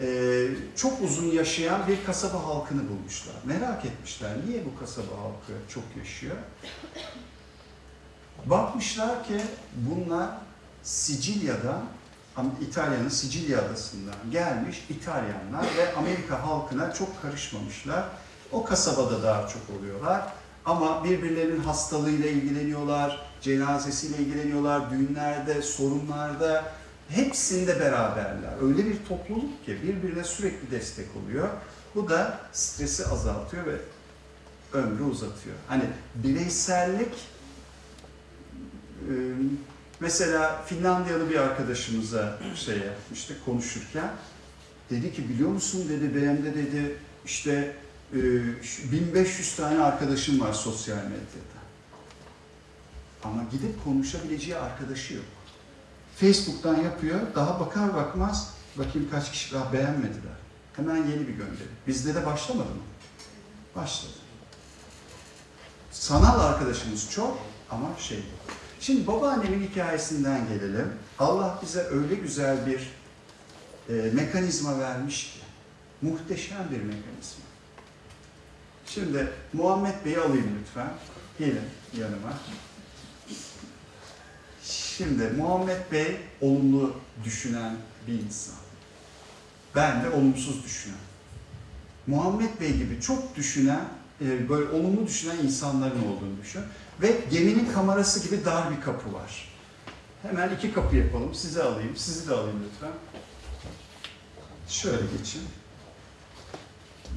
Speaker 7: e, çok uzun yaşayan bir kasaba halkını bulmuşlar. Merak etmişler niye bu kasaba halkı çok yaşıyor? Bakmışlar ki bunlar Sicilya'dan İtalya'nın Sicilya adasından gelmiş İtalyanlar ve Amerika halkına çok karışmamışlar. O kasabada daha çok oluyorlar. Ama birbirlerinin hastalığıyla ilgileniyorlar, cenazesiyle ilgileniyorlar, düğünlerde, sorunlarda hepsinde beraberler. Öyle bir topluluk ki birbirine sürekli destek oluyor. Bu da stresi azaltıyor ve ömrü uzatıyor. Hani bireysellik e, mesela Finlandiyalı bir arkadaşımıza şey yapmıştık konuşurken dedi ki biliyor musun dedi benim de dedi işte e, şu 1500 tane arkadaşım var sosyal medyada. Ama gidip konuşabileceği arkadaşı yok. Facebook'tan yapıyor, daha bakar bakmaz bakayım kaç kişi daha beğenmediler. Hemen yeni bir gönderi. Bizde de başlamadı mı? Başladı. Sanal arkadaşımız çok ama şey yok. Şimdi babaannemin hikayesinden gelelim. Allah bize öyle güzel bir e, mekanizma vermiş ki. Muhteşem bir mekanizma. Şimdi Muhammed Bey'i alayım lütfen. Gelin yanıma. Şimdi Muhammed Bey olumlu düşünen bir insan. Ben de olumsuz düşünen. Muhammed Bey gibi çok düşünen, e, böyle olumlu düşünen insanların olduğunu düşün. Ve geminin kamerası gibi dar bir kapı var. Hemen iki kapı yapalım. Sizi alayım, sizi de alayım lütfen. Şöyle geçin.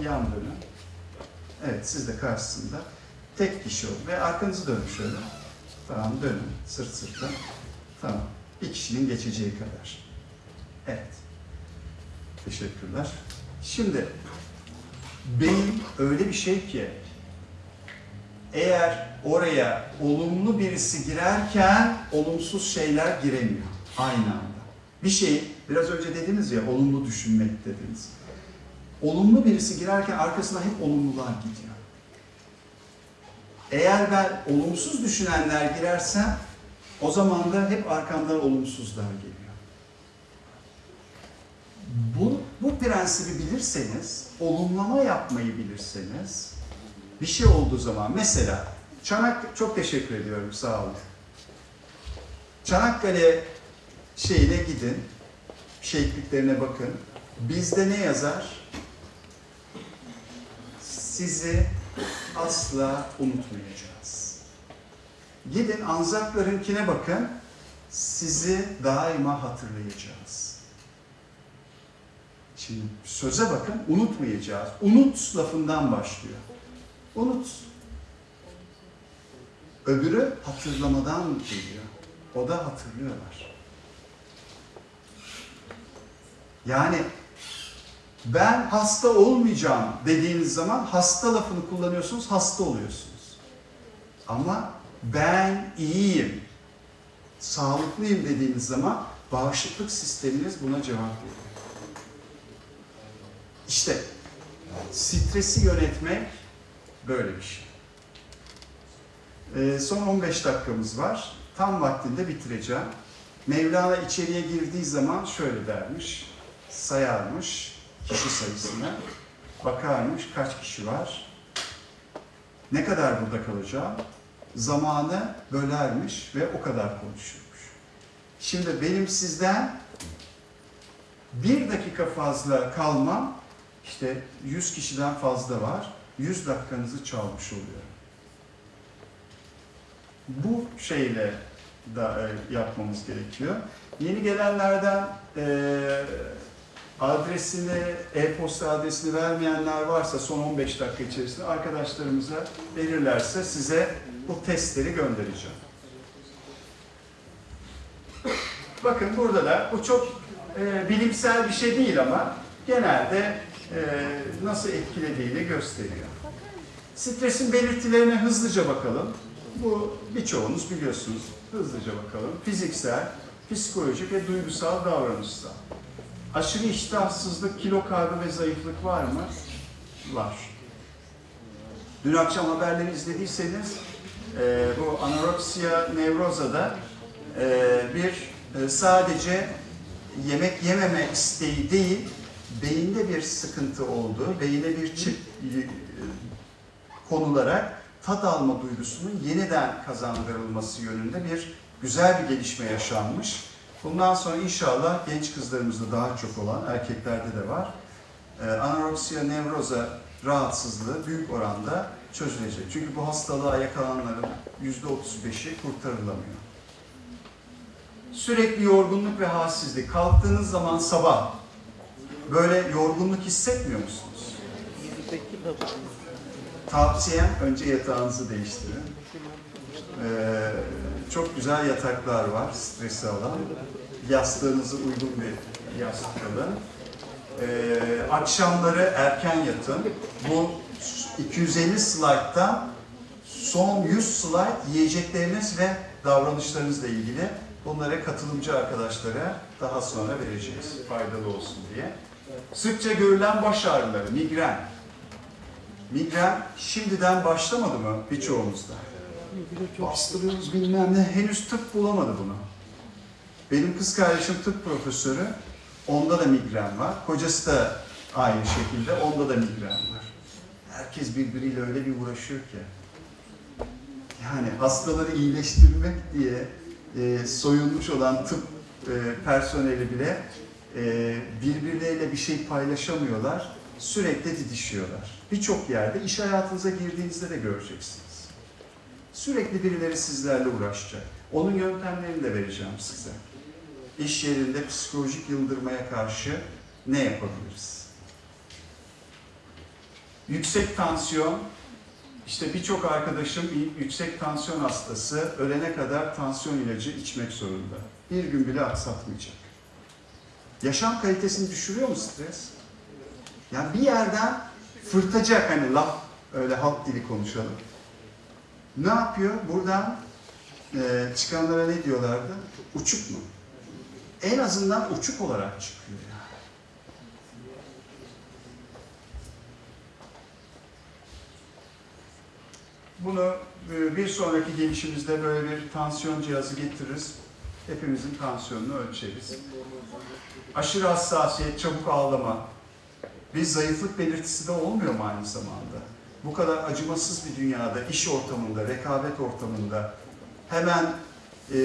Speaker 7: Yan dönün. Evet, siz de karşısında. Tek kişi olun ve arkanızı dönün şöyle. Tamam, dönün. Sırt sırta. Tamam. Bir kişinin geçeceği kadar. Evet. Teşekkürler. Şimdi beyin öyle bir şey ki eğer oraya olumlu birisi girerken olumsuz şeyler giremiyor aynı anda. Bir şey biraz önce dediniz ya olumlu düşünmek dediniz. Olumlu birisi girerken arkasına hep olumlular gidiyor. Eğer ben olumsuz düşünenler girersem o zaman da hep arkamdan olumsuzlar geliyor. Bu, bu prensibi bilirseniz, olumlama yapmayı bilirseniz, bir şey olduğu zaman mesela Çanak çok teşekkür ediyorum sağ olun. Çanakkale şeyine gidin, şehitliklerine bakın. Bizde ne yazar? Sizi asla unutmayacağız. Gidin Anzaklarınkine bakın. Sizi daima hatırlayacağız. Şimdi söze bakın, unutmayacağız. Unut lafından başlıyor. Unut. Öbürü hatırlamadan geliyor. O da hatırlıyorlar. Yani ben hasta olmayacağım dediğiniz zaman hasta lafını kullanıyorsunuz, hasta oluyorsunuz. Ama ben iyiyim, sağlıklıyım dediğiniz zaman bağışıklık sisteminiz buna cevap veriyor. İşte stresi yönetmek böyle bir şey. Ee, son 15 dakikamız var. Tam vaktinde bitireceğim. Mevlana içeriye girdiği zaman şöyle dermiş, sayarmış kişi sayısını, bakarmış kaç kişi var, ne kadar burada kalacağım, zamanı bölermiş ve o kadar konuşurmuş. Şimdi benim sizden bir dakika fazla kalmam, işte 100 kişiden fazla var, 100 dakikanızı çalmış oluyor. Bu şeyle da e, yapmamız gerekiyor. Yeni gelenlerden e, adresini, e-posta adresini vermeyenler varsa son 15 dakika içerisinde arkadaşlarımıza verirlerse size bu testleri göndereceğim. Bakın burada da bu çok e, bilimsel bir şey değil ama genelde nasıl etkilediğini gösteriyor. Stresin belirtilerine hızlıca bakalım. Bu birçoğunuz biliyorsunuz. Hızlıca bakalım. Fiziksel, psikolojik ve duygusal davranışsal. Aşırı iştahsızlık, kilo kaybı ve zayıflık var mı? Var. Dün akşam haberleri izlediyseniz e, bu anoreksiya nevrozada e, bir e, sadece yemek yememe isteği değil, beyinde bir sıkıntı olduğu, beyine bir çip e, konularak tat alma duygusunun yeniden kazandırılması yönünde bir güzel bir gelişme yaşanmış. Bundan sonra inşallah genç kızlarımızda daha çok olan, erkeklerde de var. Ee, anoreksiya nevroza rahatsızlığı büyük oranda çözülecek. Çünkü bu hastalığa yakalananların %35'i kurtarılamıyor. Sürekli yorgunluk ve halsizlik. Kalktığınız zaman sabah böyle yorgunluk hissetmiyor musunuz? Tavsiyem önce yatağınızı değiştirin. Ee, çok güzel yataklar var stresi alan. Yastığınızı uygun bir yastık alın. Ee, akşamları erken yatın. Bu 250 slayttan son 100 slayt yiyecekleriniz ve davranışlarınızla ilgili bunları katılımcı arkadaşlara daha sonra vereceğiz. Faydalı olsun diye. Sıkça görülen baş ağrıları, migren. Migren şimdiden başlamadı mı birçoğumuzda? Bastırıyoruz bilmem ne. Henüz tıp bulamadı bunu. Benim kız kardeşim tıp profesörü. Onda da migren var. Kocası da aynı şekilde. Onda da migren var. Herkes birbiriyle öyle bir uğraşıyor ki. Yani hastaları iyileştirmek diye e, soyulmuş olan tıp e, personeli bile e, birbirleriyle bir şey paylaşamıyorlar. Sürekli didişiyorlar. Birçok yerde iş hayatınıza girdiğinizde de göreceksiniz. Sürekli birileri sizlerle uğraşacak. Onun yöntemlerini de vereceğim size. İş yerinde psikolojik yıldırmaya karşı ne yapabiliriz? Yüksek tansiyon, işte birçok arkadaşım yüksek tansiyon hastası ölene kadar tansiyon ilacı içmek zorunda. Bir gün bile aksatmayacak. Yaşam kalitesini düşürüyor mu stres? Yani bir yerden fırtacak hani laf, öyle halk dili konuşalım. Ne yapıyor? Buradan e, çıkanlara ne diyorlardı? Uçuk mu? En azından uçuk olarak çıkıyor. Bunu e, bir sonraki gelişimizde böyle bir tansiyon cihazı getiririz. Hepimizin tansiyonunu ölçeriz. Aşırı hassasiyet, çabuk ağlama. Bir zayıflık belirtisi de olmuyor mu aynı zamanda? Bu kadar acımasız bir dünyada, iş ortamında, rekabet ortamında hemen e,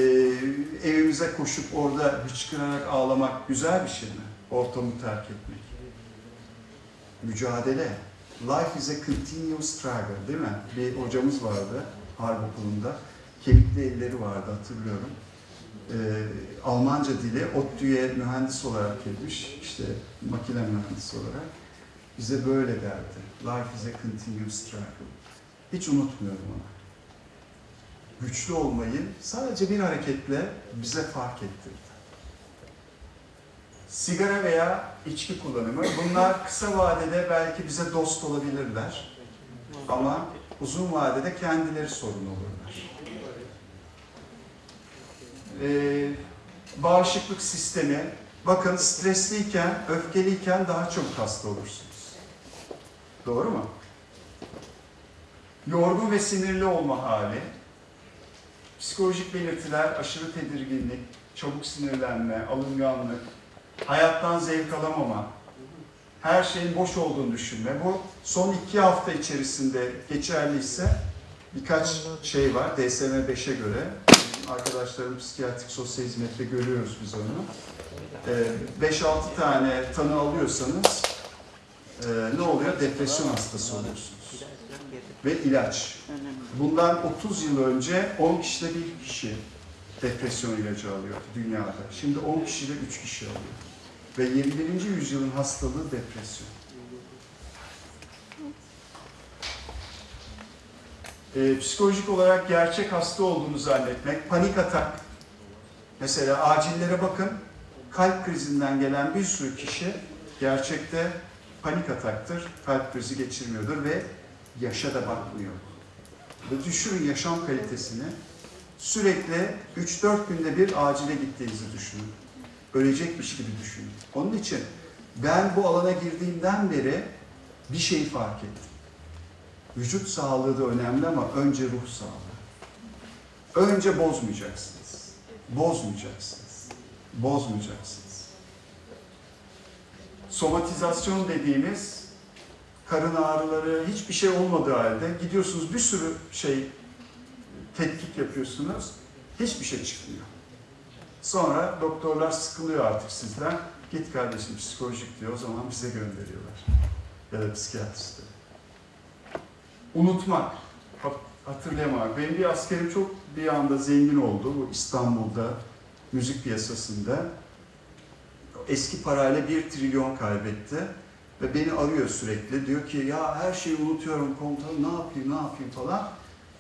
Speaker 7: evimize koşup orada hıçkırarak ağlamak güzel bir şey mi? Ortamı terk etmek. Mücadele. Life is a continuous struggle değil mi? Bir hocamız vardı harp okulunda. Kemikli elleri vardı hatırlıyorum. Ee, Almanca dili, ODTÜ'ye mühendis olarak gelmiş. işte makine mühendisi olarak. Bize böyle derdi. Life is a continuous struggle. Hiç unutmuyorum onu. Güçlü olmayı sadece bir hareketle bize fark ettirdi. Sigara veya içki kullanımı, bunlar kısa vadede belki bize dost olabilirler. Ama uzun vadede kendileri sorun olurlar. Ee, bağışıklık sistemi, bakın stresliyken, öfkeliyken daha çok hasta olursunuz. Doğru mu? Yorgun ve sinirli olma hali, psikolojik belirtiler, aşırı tedirginlik, çabuk sinirlenme, alınganlık, hayattan zevk alamama, her şeyin boş olduğunu düşünme. Bu son iki hafta içerisinde geçerliyse birkaç şey var DSM 5'e göre. Arkadaşlarım psikiyatrik sosyal hizmette görüyoruz biz onu. 5-6 tane tanı alıyorsanız e, ne oluyor? Depresyon hastası oluyorsunuz. Ve ilaç. Bundan 30 yıl önce 10 kişide bir kişi depresyon ilacı alıyordu dünyada. Şimdi 10 kişide 3 kişi alıyor. Ve 21. yüzyılın hastalığı depresyon. Ee, psikolojik olarak gerçek hasta olduğunu zannetmek, panik atak. Mesela acillere bakın, kalp krizinden gelen bir sürü kişi gerçekte panik ataktır, kalp krizi geçirmiyordur ve yaşa da bakmıyor. Ve düşürün yaşam kalitesini, sürekli 3-4 günde bir acile gittiğinizi düşünün. Ölecekmiş gibi düşünün. Onun için ben bu alana girdiğimden beri bir şeyi fark ettim. Vücut sağlığı da önemli ama önce ruh sağlığı. Önce bozmayacaksınız. Bozmayacaksınız. Bozmayacaksınız. Somatizasyon dediğimiz karın ağrıları hiçbir şey olmadığı halde gidiyorsunuz bir sürü şey tetkik yapıyorsunuz. Hiçbir şey çıkmıyor. Sonra doktorlar sıkılıyor artık sizden. Git kardeşim psikolojik diyor. O zaman bize gönderiyorlar. Ya da psikiyatriste. Unutmak. Hat- Hatırlayamamak. Benim bir askerim çok bir anda zengin oldu. Bu İstanbul'da müzik piyasasında. Eski parayla bir trilyon kaybetti. Ve beni arıyor sürekli. Diyor ki ya her şeyi unutuyorum komutanım ne yapayım ne yapayım falan.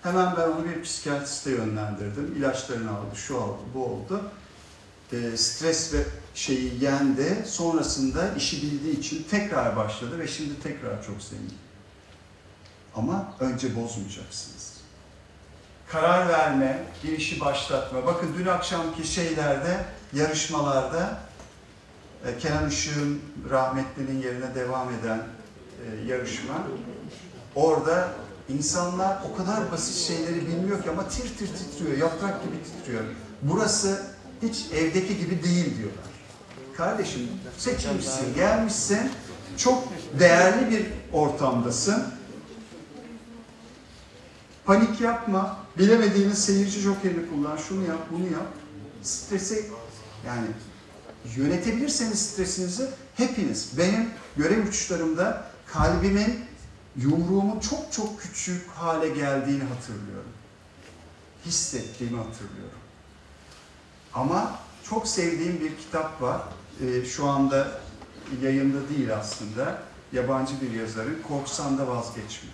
Speaker 7: Hemen ben onu bir psikiyatriste yönlendirdim. İlaçlarını aldı, şu aldı, bu oldu. Ee, stres ve şeyi yendi. Sonrasında işi bildiği için tekrar başladı ve şimdi tekrar çok zengin. Ama önce bozmayacaksınız. Karar verme, bir işi başlatma. Bakın dün akşamki şeylerde, yarışmalarda e, Kenan Işık'ın rahmetlinin yerine devam eden e, yarışma. Orada insanlar o kadar basit şeyleri bilmiyor ki ama tir tir titriyor, yaprak gibi titriyor. Burası hiç evdeki gibi değil diyorlar. Kardeşim seçilmişsin, gelmişsin, çok değerli bir ortamdasın. Panik yapma, bilemediğiniz seyirci jokerini kullan, şunu yap, bunu yap. Stresi yani yönetebilirseniz stresinizi hepiniz, benim görev uçuşlarımda kalbimin yumruğumun çok çok küçük hale geldiğini hatırlıyorum. Hissettiğimi hatırlıyorum. Ama çok sevdiğim bir kitap var. Ee, şu anda yayında değil aslında. Yabancı bir yazarın Korksan da vazgeçme.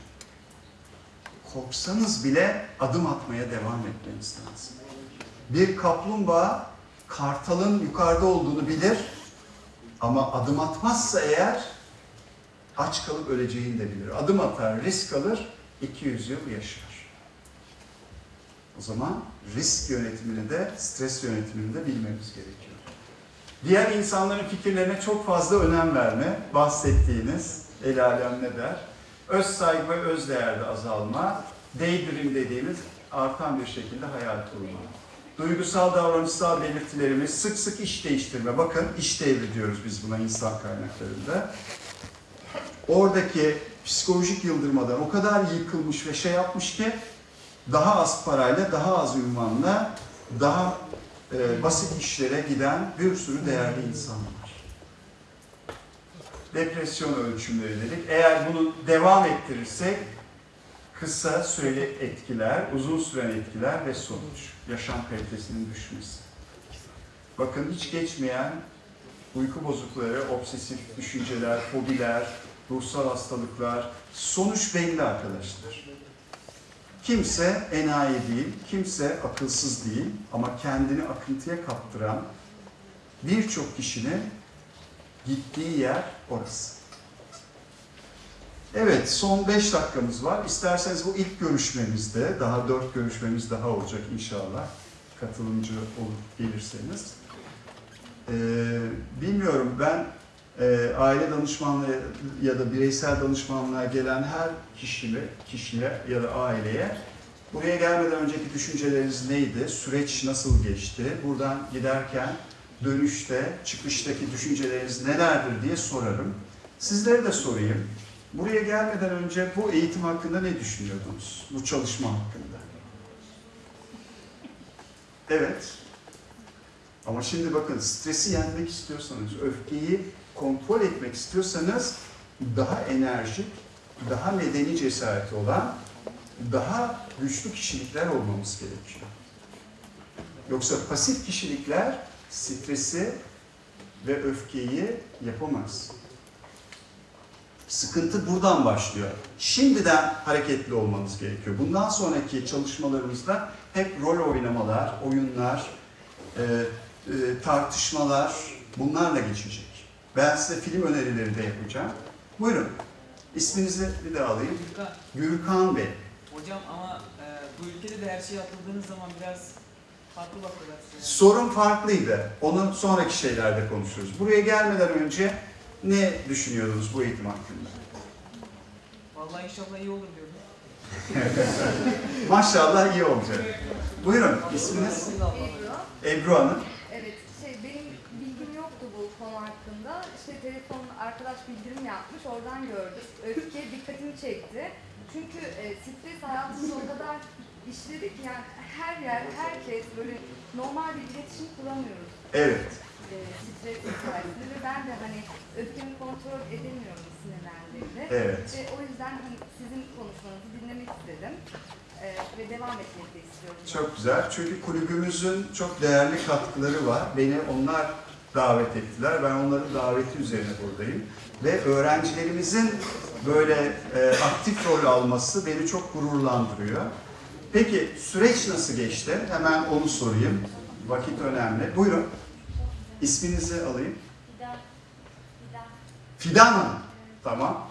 Speaker 7: Korksanız bile adım atmaya devam etmeniz lazım. Bir kaplumbağa kartalın yukarıda olduğunu bilir ama adım atmazsa eğer aç kalıp öleceğini de bilir. Adım atar, risk alır, 200 yıl yaşar. O zaman risk yönetimini de, stres yönetimini de bilmemiz gerekiyor. Diğer insanların fikirlerine çok fazla önem verme, bahsettiğiniz el alem ne der? Öz saygı ve öz değerde azalma, daydream dediğimiz artan bir şekilde hayal kurma. Duygusal davranışsal belirtilerimiz sık sık iş değiştirme. Bakın iş devri diyoruz biz buna insan kaynaklarında. Oradaki psikolojik yıldırmadan o kadar yıkılmış ve şey yapmış ki daha az parayla, daha az ünvanla, daha e, basit işlere giden bir sürü değerli insan var. Depresyon ölçümleri dedik. Eğer bunu devam ettirirsek kısa süreli etkiler, uzun süren etkiler ve sonuç. Yaşam kalitesinin düşmesi. Bakın hiç geçmeyen uyku bozuklukları, obsesif düşünceler, fobiler, ruhsal hastalıklar, sonuç belli arkadaşlar. Kimse enayi değil, kimse akılsız değil ama kendini akıntıya kaptıran birçok kişinin gittiği yer orası. Evet, son 5 dakikamız var. İsterseniz bu ilk görüşmemizde, daha 4 görüşmemiz daha olacak inşallah. Katılımcı olup gelirseniz. Ee, bilmiyorum ben e, aile danışmanlığı ya da bireysel danışmanlığa gelen her kişiye, kişiye ya da aileye buraya gelmeden önceki düşünceleriniz neydi? Süreç nasıl geçti? Buradan giderken dönüşte, çıkıştaki düşünceleriniz nelerdir diye sorarım. Sizlere de sorayım. Buraya gelmeden önce bu eğitim hakkında ne düşünüyordunuz? Bu çalışma hakkında. Evet. Ama şimdi bakın stresi yenmek istiyorsanız, öfkeyi kontrol etmek istiyorsanız daha enerjik, daha medeni cesareti olan, daha güçlü kişilikler olmamız gerekiyor. Yoksa pasif kişilikler stresi ve öfkeyi yapamaz. Sıkıntı buradan başlıyor. Şimdiden hareketli olmanız gerekiyor. Bundan sonraki çalışmalarımızda hep rol oynamalar, oyunlar, e, e, tartışmalar bunlarla geçecek. Ben size film önerileri de yapacağım. Buyurun. İsminizi bir daha alayım.
Speaker 9: Gürkan,
Speaker 7: Gürkan Bey.
Speaker 9: hocam ama e, bu ülkede de her şeye atıldığınız zaman biraz farklı.
Speaker 7: Sorun farklıydı. Onu sonraki şeylerde konuşuruz. Buraya gelmeden önce ne düşünüyordunuz bu eğitim hakkında?
Speaker 9: Vallahi inşallah iyi olur diyorum.
Speaker 7: Maşallah iyi olacak. Buyurun. İsminiz?
Speaker 10: Ebru.
Speaker 7: Ebru Hanım.
Speaker 10: Evet, şey benim bilgim yoktu bu konu hakkında. İşte telefon arkadaş bildirim yapmış, oradan gördüm. Öfke dikkatimi çekti. Çünkü e, stres hayatımda o kadar işledik yani her yer, herkes böyle normal bir iletişim kuramıyoruz.
Speaker 7: Evet.
Speaker 10: E, stres hikayesinde ve ben de hani öfkemi kontrol edemiyorum sinirlendiğimde.
Speaker 7: Evet.
Speaker 10: Ve o yüzden hani sizin konuşmanızı dinlemek istedim. E, ve devam etmek de istiyorum.
Speaker 7: Çok güzel. Çünkü kulübümüzün çok değerli katkıları var. Beni onlar davet ettiler. Ben onların daveti üzerine buradayım. Ve öğrencilerimizin böyle e, aktif rol alması beni çok gururlandırıyor. Peki süreç nasıl geçti? Hemen onu sorayım. Vakit önemli. Buyurun. İsminizi alayım.
Speaker 11: Fidan. Fidan.
Speaker 7: Fidan Hanım. Tamam.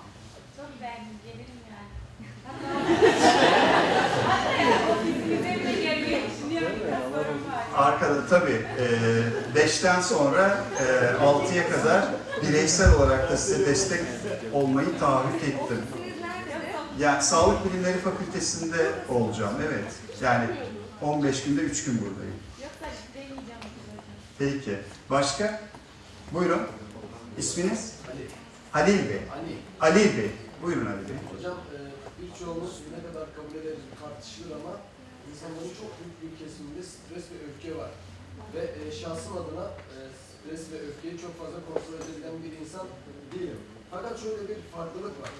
Speaker 11: Çok beğendim. Gelirim yani.
Speaker 7: Arkada tabii e, beşten sonra e, altıya kadar bireysel olarak da size destek olmayı taahhüt ettim. Yani Sağlık Bilimleri Fakültesinde olacağım, evet. Yani 15 günde 3 gün buradayım.
Speaker 11: Deneyeceğim.
Speaker 7: Peki. Başka? Buyurun. İsminiz? Halil Bey.
Speaker 12: Ali.
Speaker 7: Ali Bey. Buyurun Ali Bey.
Speaker 12: Hocam e, birçoğumuz ne kadar kabul ederiz tartışılır ama insanların çok büyük bir kesiminde stres ve öfke var. Ve e, şahsım adına e, stres ve öfkeyi çok fazla kontrol edebilen bir insan değilim. Fakat şöyle bir farklılık var.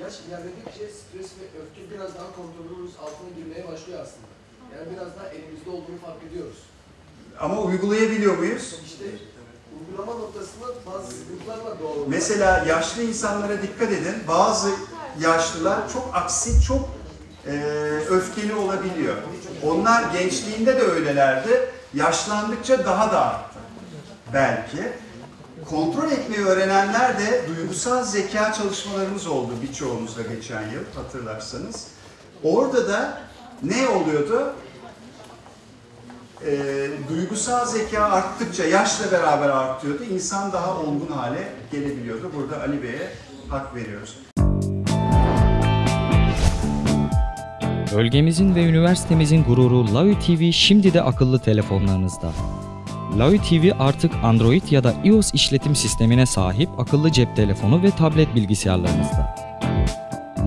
Speaker 12: Yaş ilerledikçe stres ve öfke biraz daha kontrolümüz altına girmeye başlıyor aslında. Yani biraz daha elimizde olduğunu fark ediyoruz.
Speaker 7: Ama uygulayabiliyor muyuz?
Speaker 12: İşte uygulama noktasında bazı sıkıntılar var doğal olarak.
Speaker 7: Mesela yaşlı insanlara dikkat edin. Bazı yaşlılar çok aksi, çok e, öfkeli olabiliyor. Onlar gençliğinde de öylelerdi. Yaşlandıkça daha da arttı. Belki. Kontrol etmeyi öğrenenler de duygusal zeka çalışmalarımız oldu birçoğumuzla geçen yıl hatırlarsanız. Orada da ne oluyordu? Ee, duygusal zeka arttıkça yaşla beraber artıyordu. İnsan daha olgun hale gelebiliyordu. Burada Ali Bey'e hak veriyoruz.
Speaker 6: Bölgemizin ve üniversitemizin gururu Lavi TV şimdi de akıllı telefonlarınızda. Lavi TV artık Android ya da iOS işletim sistemine sahip akıllı cep telefonu ve tablet bilgisayarlarınızda.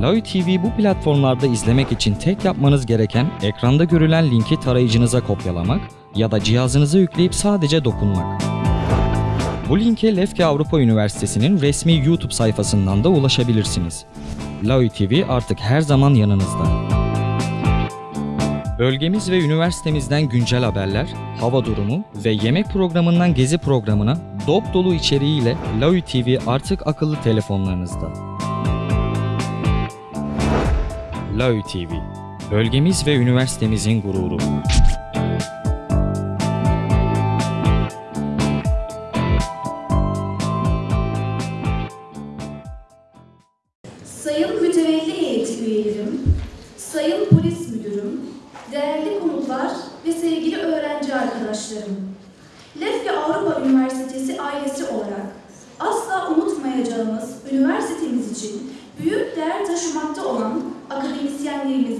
Speaker 6: Lavi TV bu platformlarda izlemek için tek yapmanız gereken ekranda görülen linki tarayıcınıza kopyalamak ya da cihazınıza yükleyip sadece dokunmak. Bu linke Lefke Avrupa Üniversitesi'nin resmi YouTube sayfasından da ulaşabilirsiniz. Lavi TV artık her zaman yanınızda. Bölgemiz ve üniversitemizden güncel haberler, hava durumu ve yemek programından gezi programına dop dolu içeriğiyle Lavi TV artık akıllı telefonlarınızda. Lavi TV, bölgemiz ve üniversitemizin gururu.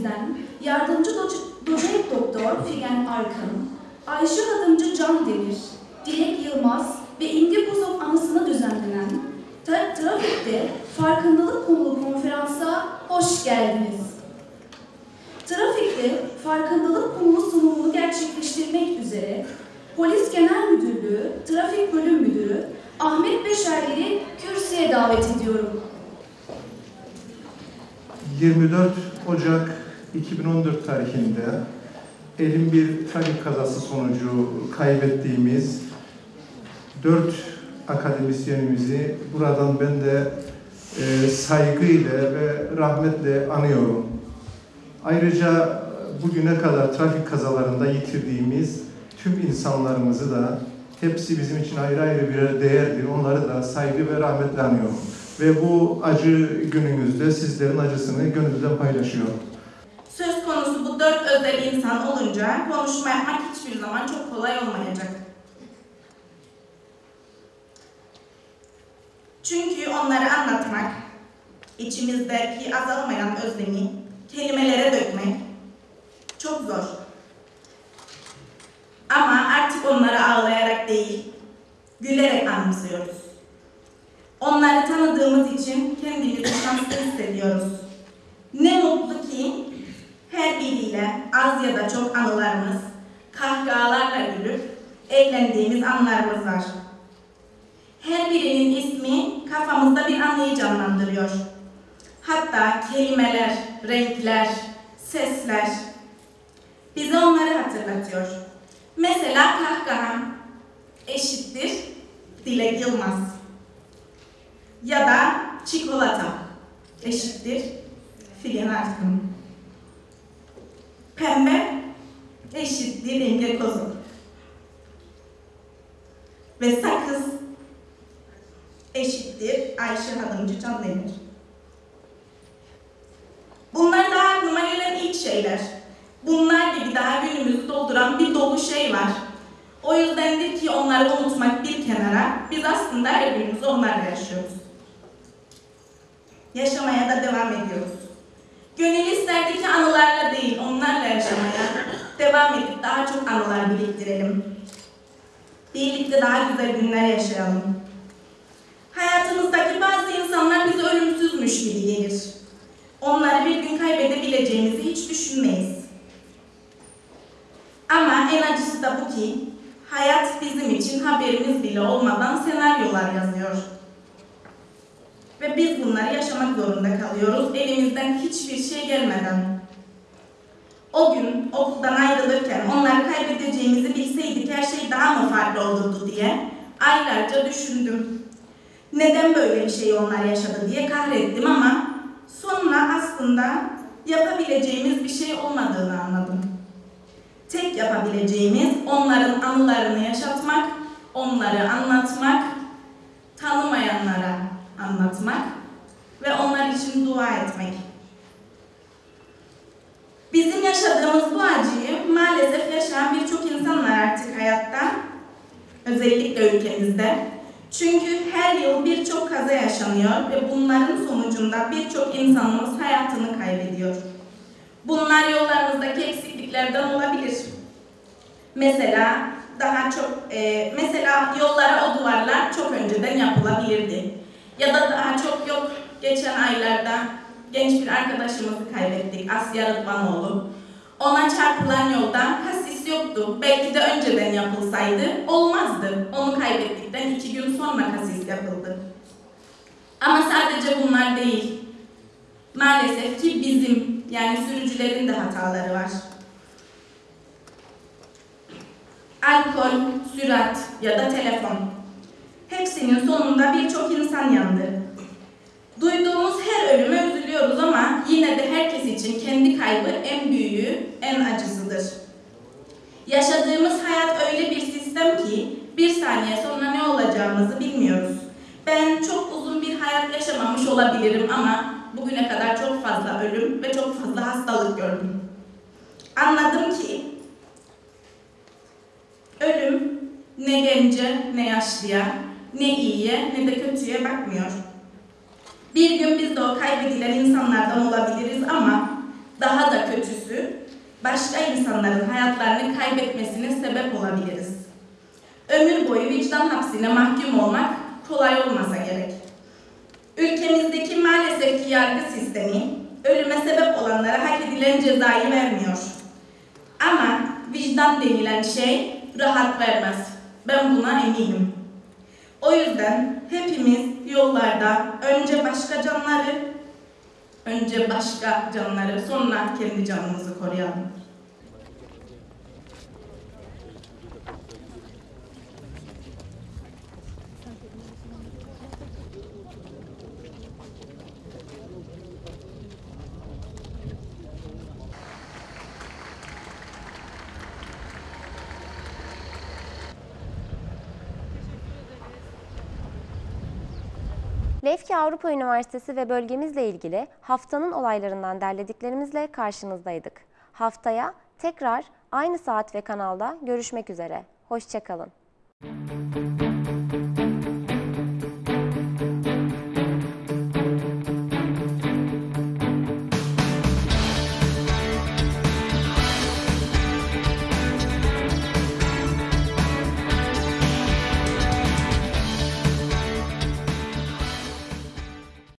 Speaker 13: Akademisyenlerimizden yardımcı doç- doçent doktor Figen Arkan, Ayşe Adımcı Can Demir, Dilek Yılmaz ve İngi Buzok anısına düzenlenen Tra- Trafikte farkındalık konulu konferansa hoş geldiniz. Trafikte farkındalık konulu sunumunu gerçekleştirmek üzere Polis Genel Müdürlüğü Trafik Bölüm Müdürü Ahmet Beşerli'yi kürsüye davet ediyorum.
Speaker 14: 24 Ocak 2014 tarihinde elin bir trafik kazası sonucu kaybettiğimiz 4 akademisyenimizi buradan ben de e, saygıyla ve rahmetle anıyorum. Ayrıca bugüne kadar trafik kazalarında yitirdiğimiz tüm insanlarımızı da hepsi bizim için ayrı ayrı bir değerdir. Onları da saygı ve rahmetle anıyorum. Ve bu acı günümüzde sizlerin acısını gönülden paylaşıyorum.
Speaker 15: Söz konusu bu dört özel insan olunca konuşma yapmak hiçbir zaman çok kolay olmayacak. Çünkü onları anlatmak, içimizdeki azalmayan özlemi kelimelere dökmek çok zor. Ama artık onları ağlayarak değil, gülerek anımsıyoruz. Onları tanıdığımız için kendimizi şanslı hissediyoruz. Ne mutlu ki Her biriyle az ya da çok anılarımız, kahkahalarla gülüp eğlendiğimiz anlarımız var. Her birinin ismi kafamızda bir anıyı canlandırıyor. Hatta kelimeler, renkler, sesler bize onları hatırlatıyor. Mesela kahkaha eşittir Dilek Yılmaz. Ya da çikolata eşittir Figen Arkın. Pembe eşittir Emre Kozuk. Ve sakız eşittir Ayşe Hadımcı Canlemir. Bunlar daha aklıma gelen ilk şeyler. Bunlar gibi daha günümüzü dolduran bir dolu şey var. O yüzdendir ki onları unutmak bir kenara, biz aslında her günümüzü onlarla yaşıyoruz. Yaşamaya da devam ediyoruz. Gönül isterdi ki anılarla değil, onlarla yaşamaya devam edip daha çok anılar biriktirelim. Birlikte daha güzel günler yaşayalım. Hayatımızdaki bazı insanlar bize ölümsüzmüş gibi gelir. Onları bir gün kaybedebileceğimizi hiç düşünmeyiz. Ama en acısı da bu ki hayat bizim için haberimiz bile olmadan senaryolar yazıyor. Ve biz bunları yaşamak zorunda kalıyoruz elimizden hiçbir şey gelmeden. O gün okuldan ayrılırken onları kaybedeceğimizi bilseydik her şey daha mı farklı olurdu diye aylarca düşündüm. Neden böyle bir şey onlar yaşadı diye kahrettim ama sonra aslında yapabileceğimiz bir şey olmadığını anladım. Tek yapabileceğimiz onların anılarını yaşatmak, onları anlatmak, tanımayanlara anlatmak ve onlar için dua etmek. Bizim yaşadığımız bu acıyı maalesef yaşayan birçok insan var artık hayatta, özellikle ülkemizde. Çünkü her yıl birçok kaza yaşanıyor ve bunların sonucunda birçok insanımız hayatını kaybediyor. Bunlar yollarımızdaki eksikliklerden olabilir. Mesela daha çok, e, mesela yollara o duvarlar çok önceden yapılabilirdi. Ya da daha çok yok, geçen aylarda genç bir arkadaşımızı kaybettik, Asya Rıdvanoğlu. Ona çarpılan yolda kasis yoktu. Belki de önceden yapılsaydı olmazdı. Onu kaybettikten iki gün sonra kasis yapıldı. Ama sadece bunlar değil. Maalesef ki bizim, yani sürücülerin de hataları var. Alkol, sürat ya da telefon. Hepsinin sonunda birçok insan yandı. Duyduğumuz her ölüme üzülüyoruz ama yine de herkes için kendi kaybı en büyüğü, en acısıdır. Yaşadığımız hayat öyle bir sistem ki bir saniye sonra ne olacağımızı bilmiyoruz. Ben çok uzun bir hayat yaşamamış olabilirim ama bugüne kadar çok fazla ölüm ve çok fazla hastalık gördüm. Anladım ki ölüm ne gence ne yaşlıya, ne iyiye ne de kötüye bakmıyor. Bir gün biz de o kaybedilen insanlardan olabiliriz ama daha da kötüsü başka insanların hayatlarını kaybetmesine sebep olabiliriz. Ömür boyu vicdan hapsine mahkum olmak kolay olmasa gerek. Ülkemizdeki maalesef ki yargı sistemi ölüme sebep olanlara hak edilen cezayı vermiyor. Ama vicdan denilen şey rahat vermez. Ben buna eminim. O yüzden hepimiz yollarda önce başka canları, önce başka canları, sonra kendi canımızı koruyalım.
Speaker 1: Avrupa Üniversitesi ve bölgemizle ilgili haftanın olaylarından derlediklerimizle karşınızdaydık. Haftaya tekrar aynı saat ve kanalda görüşmek üzere. Hoşçakalın.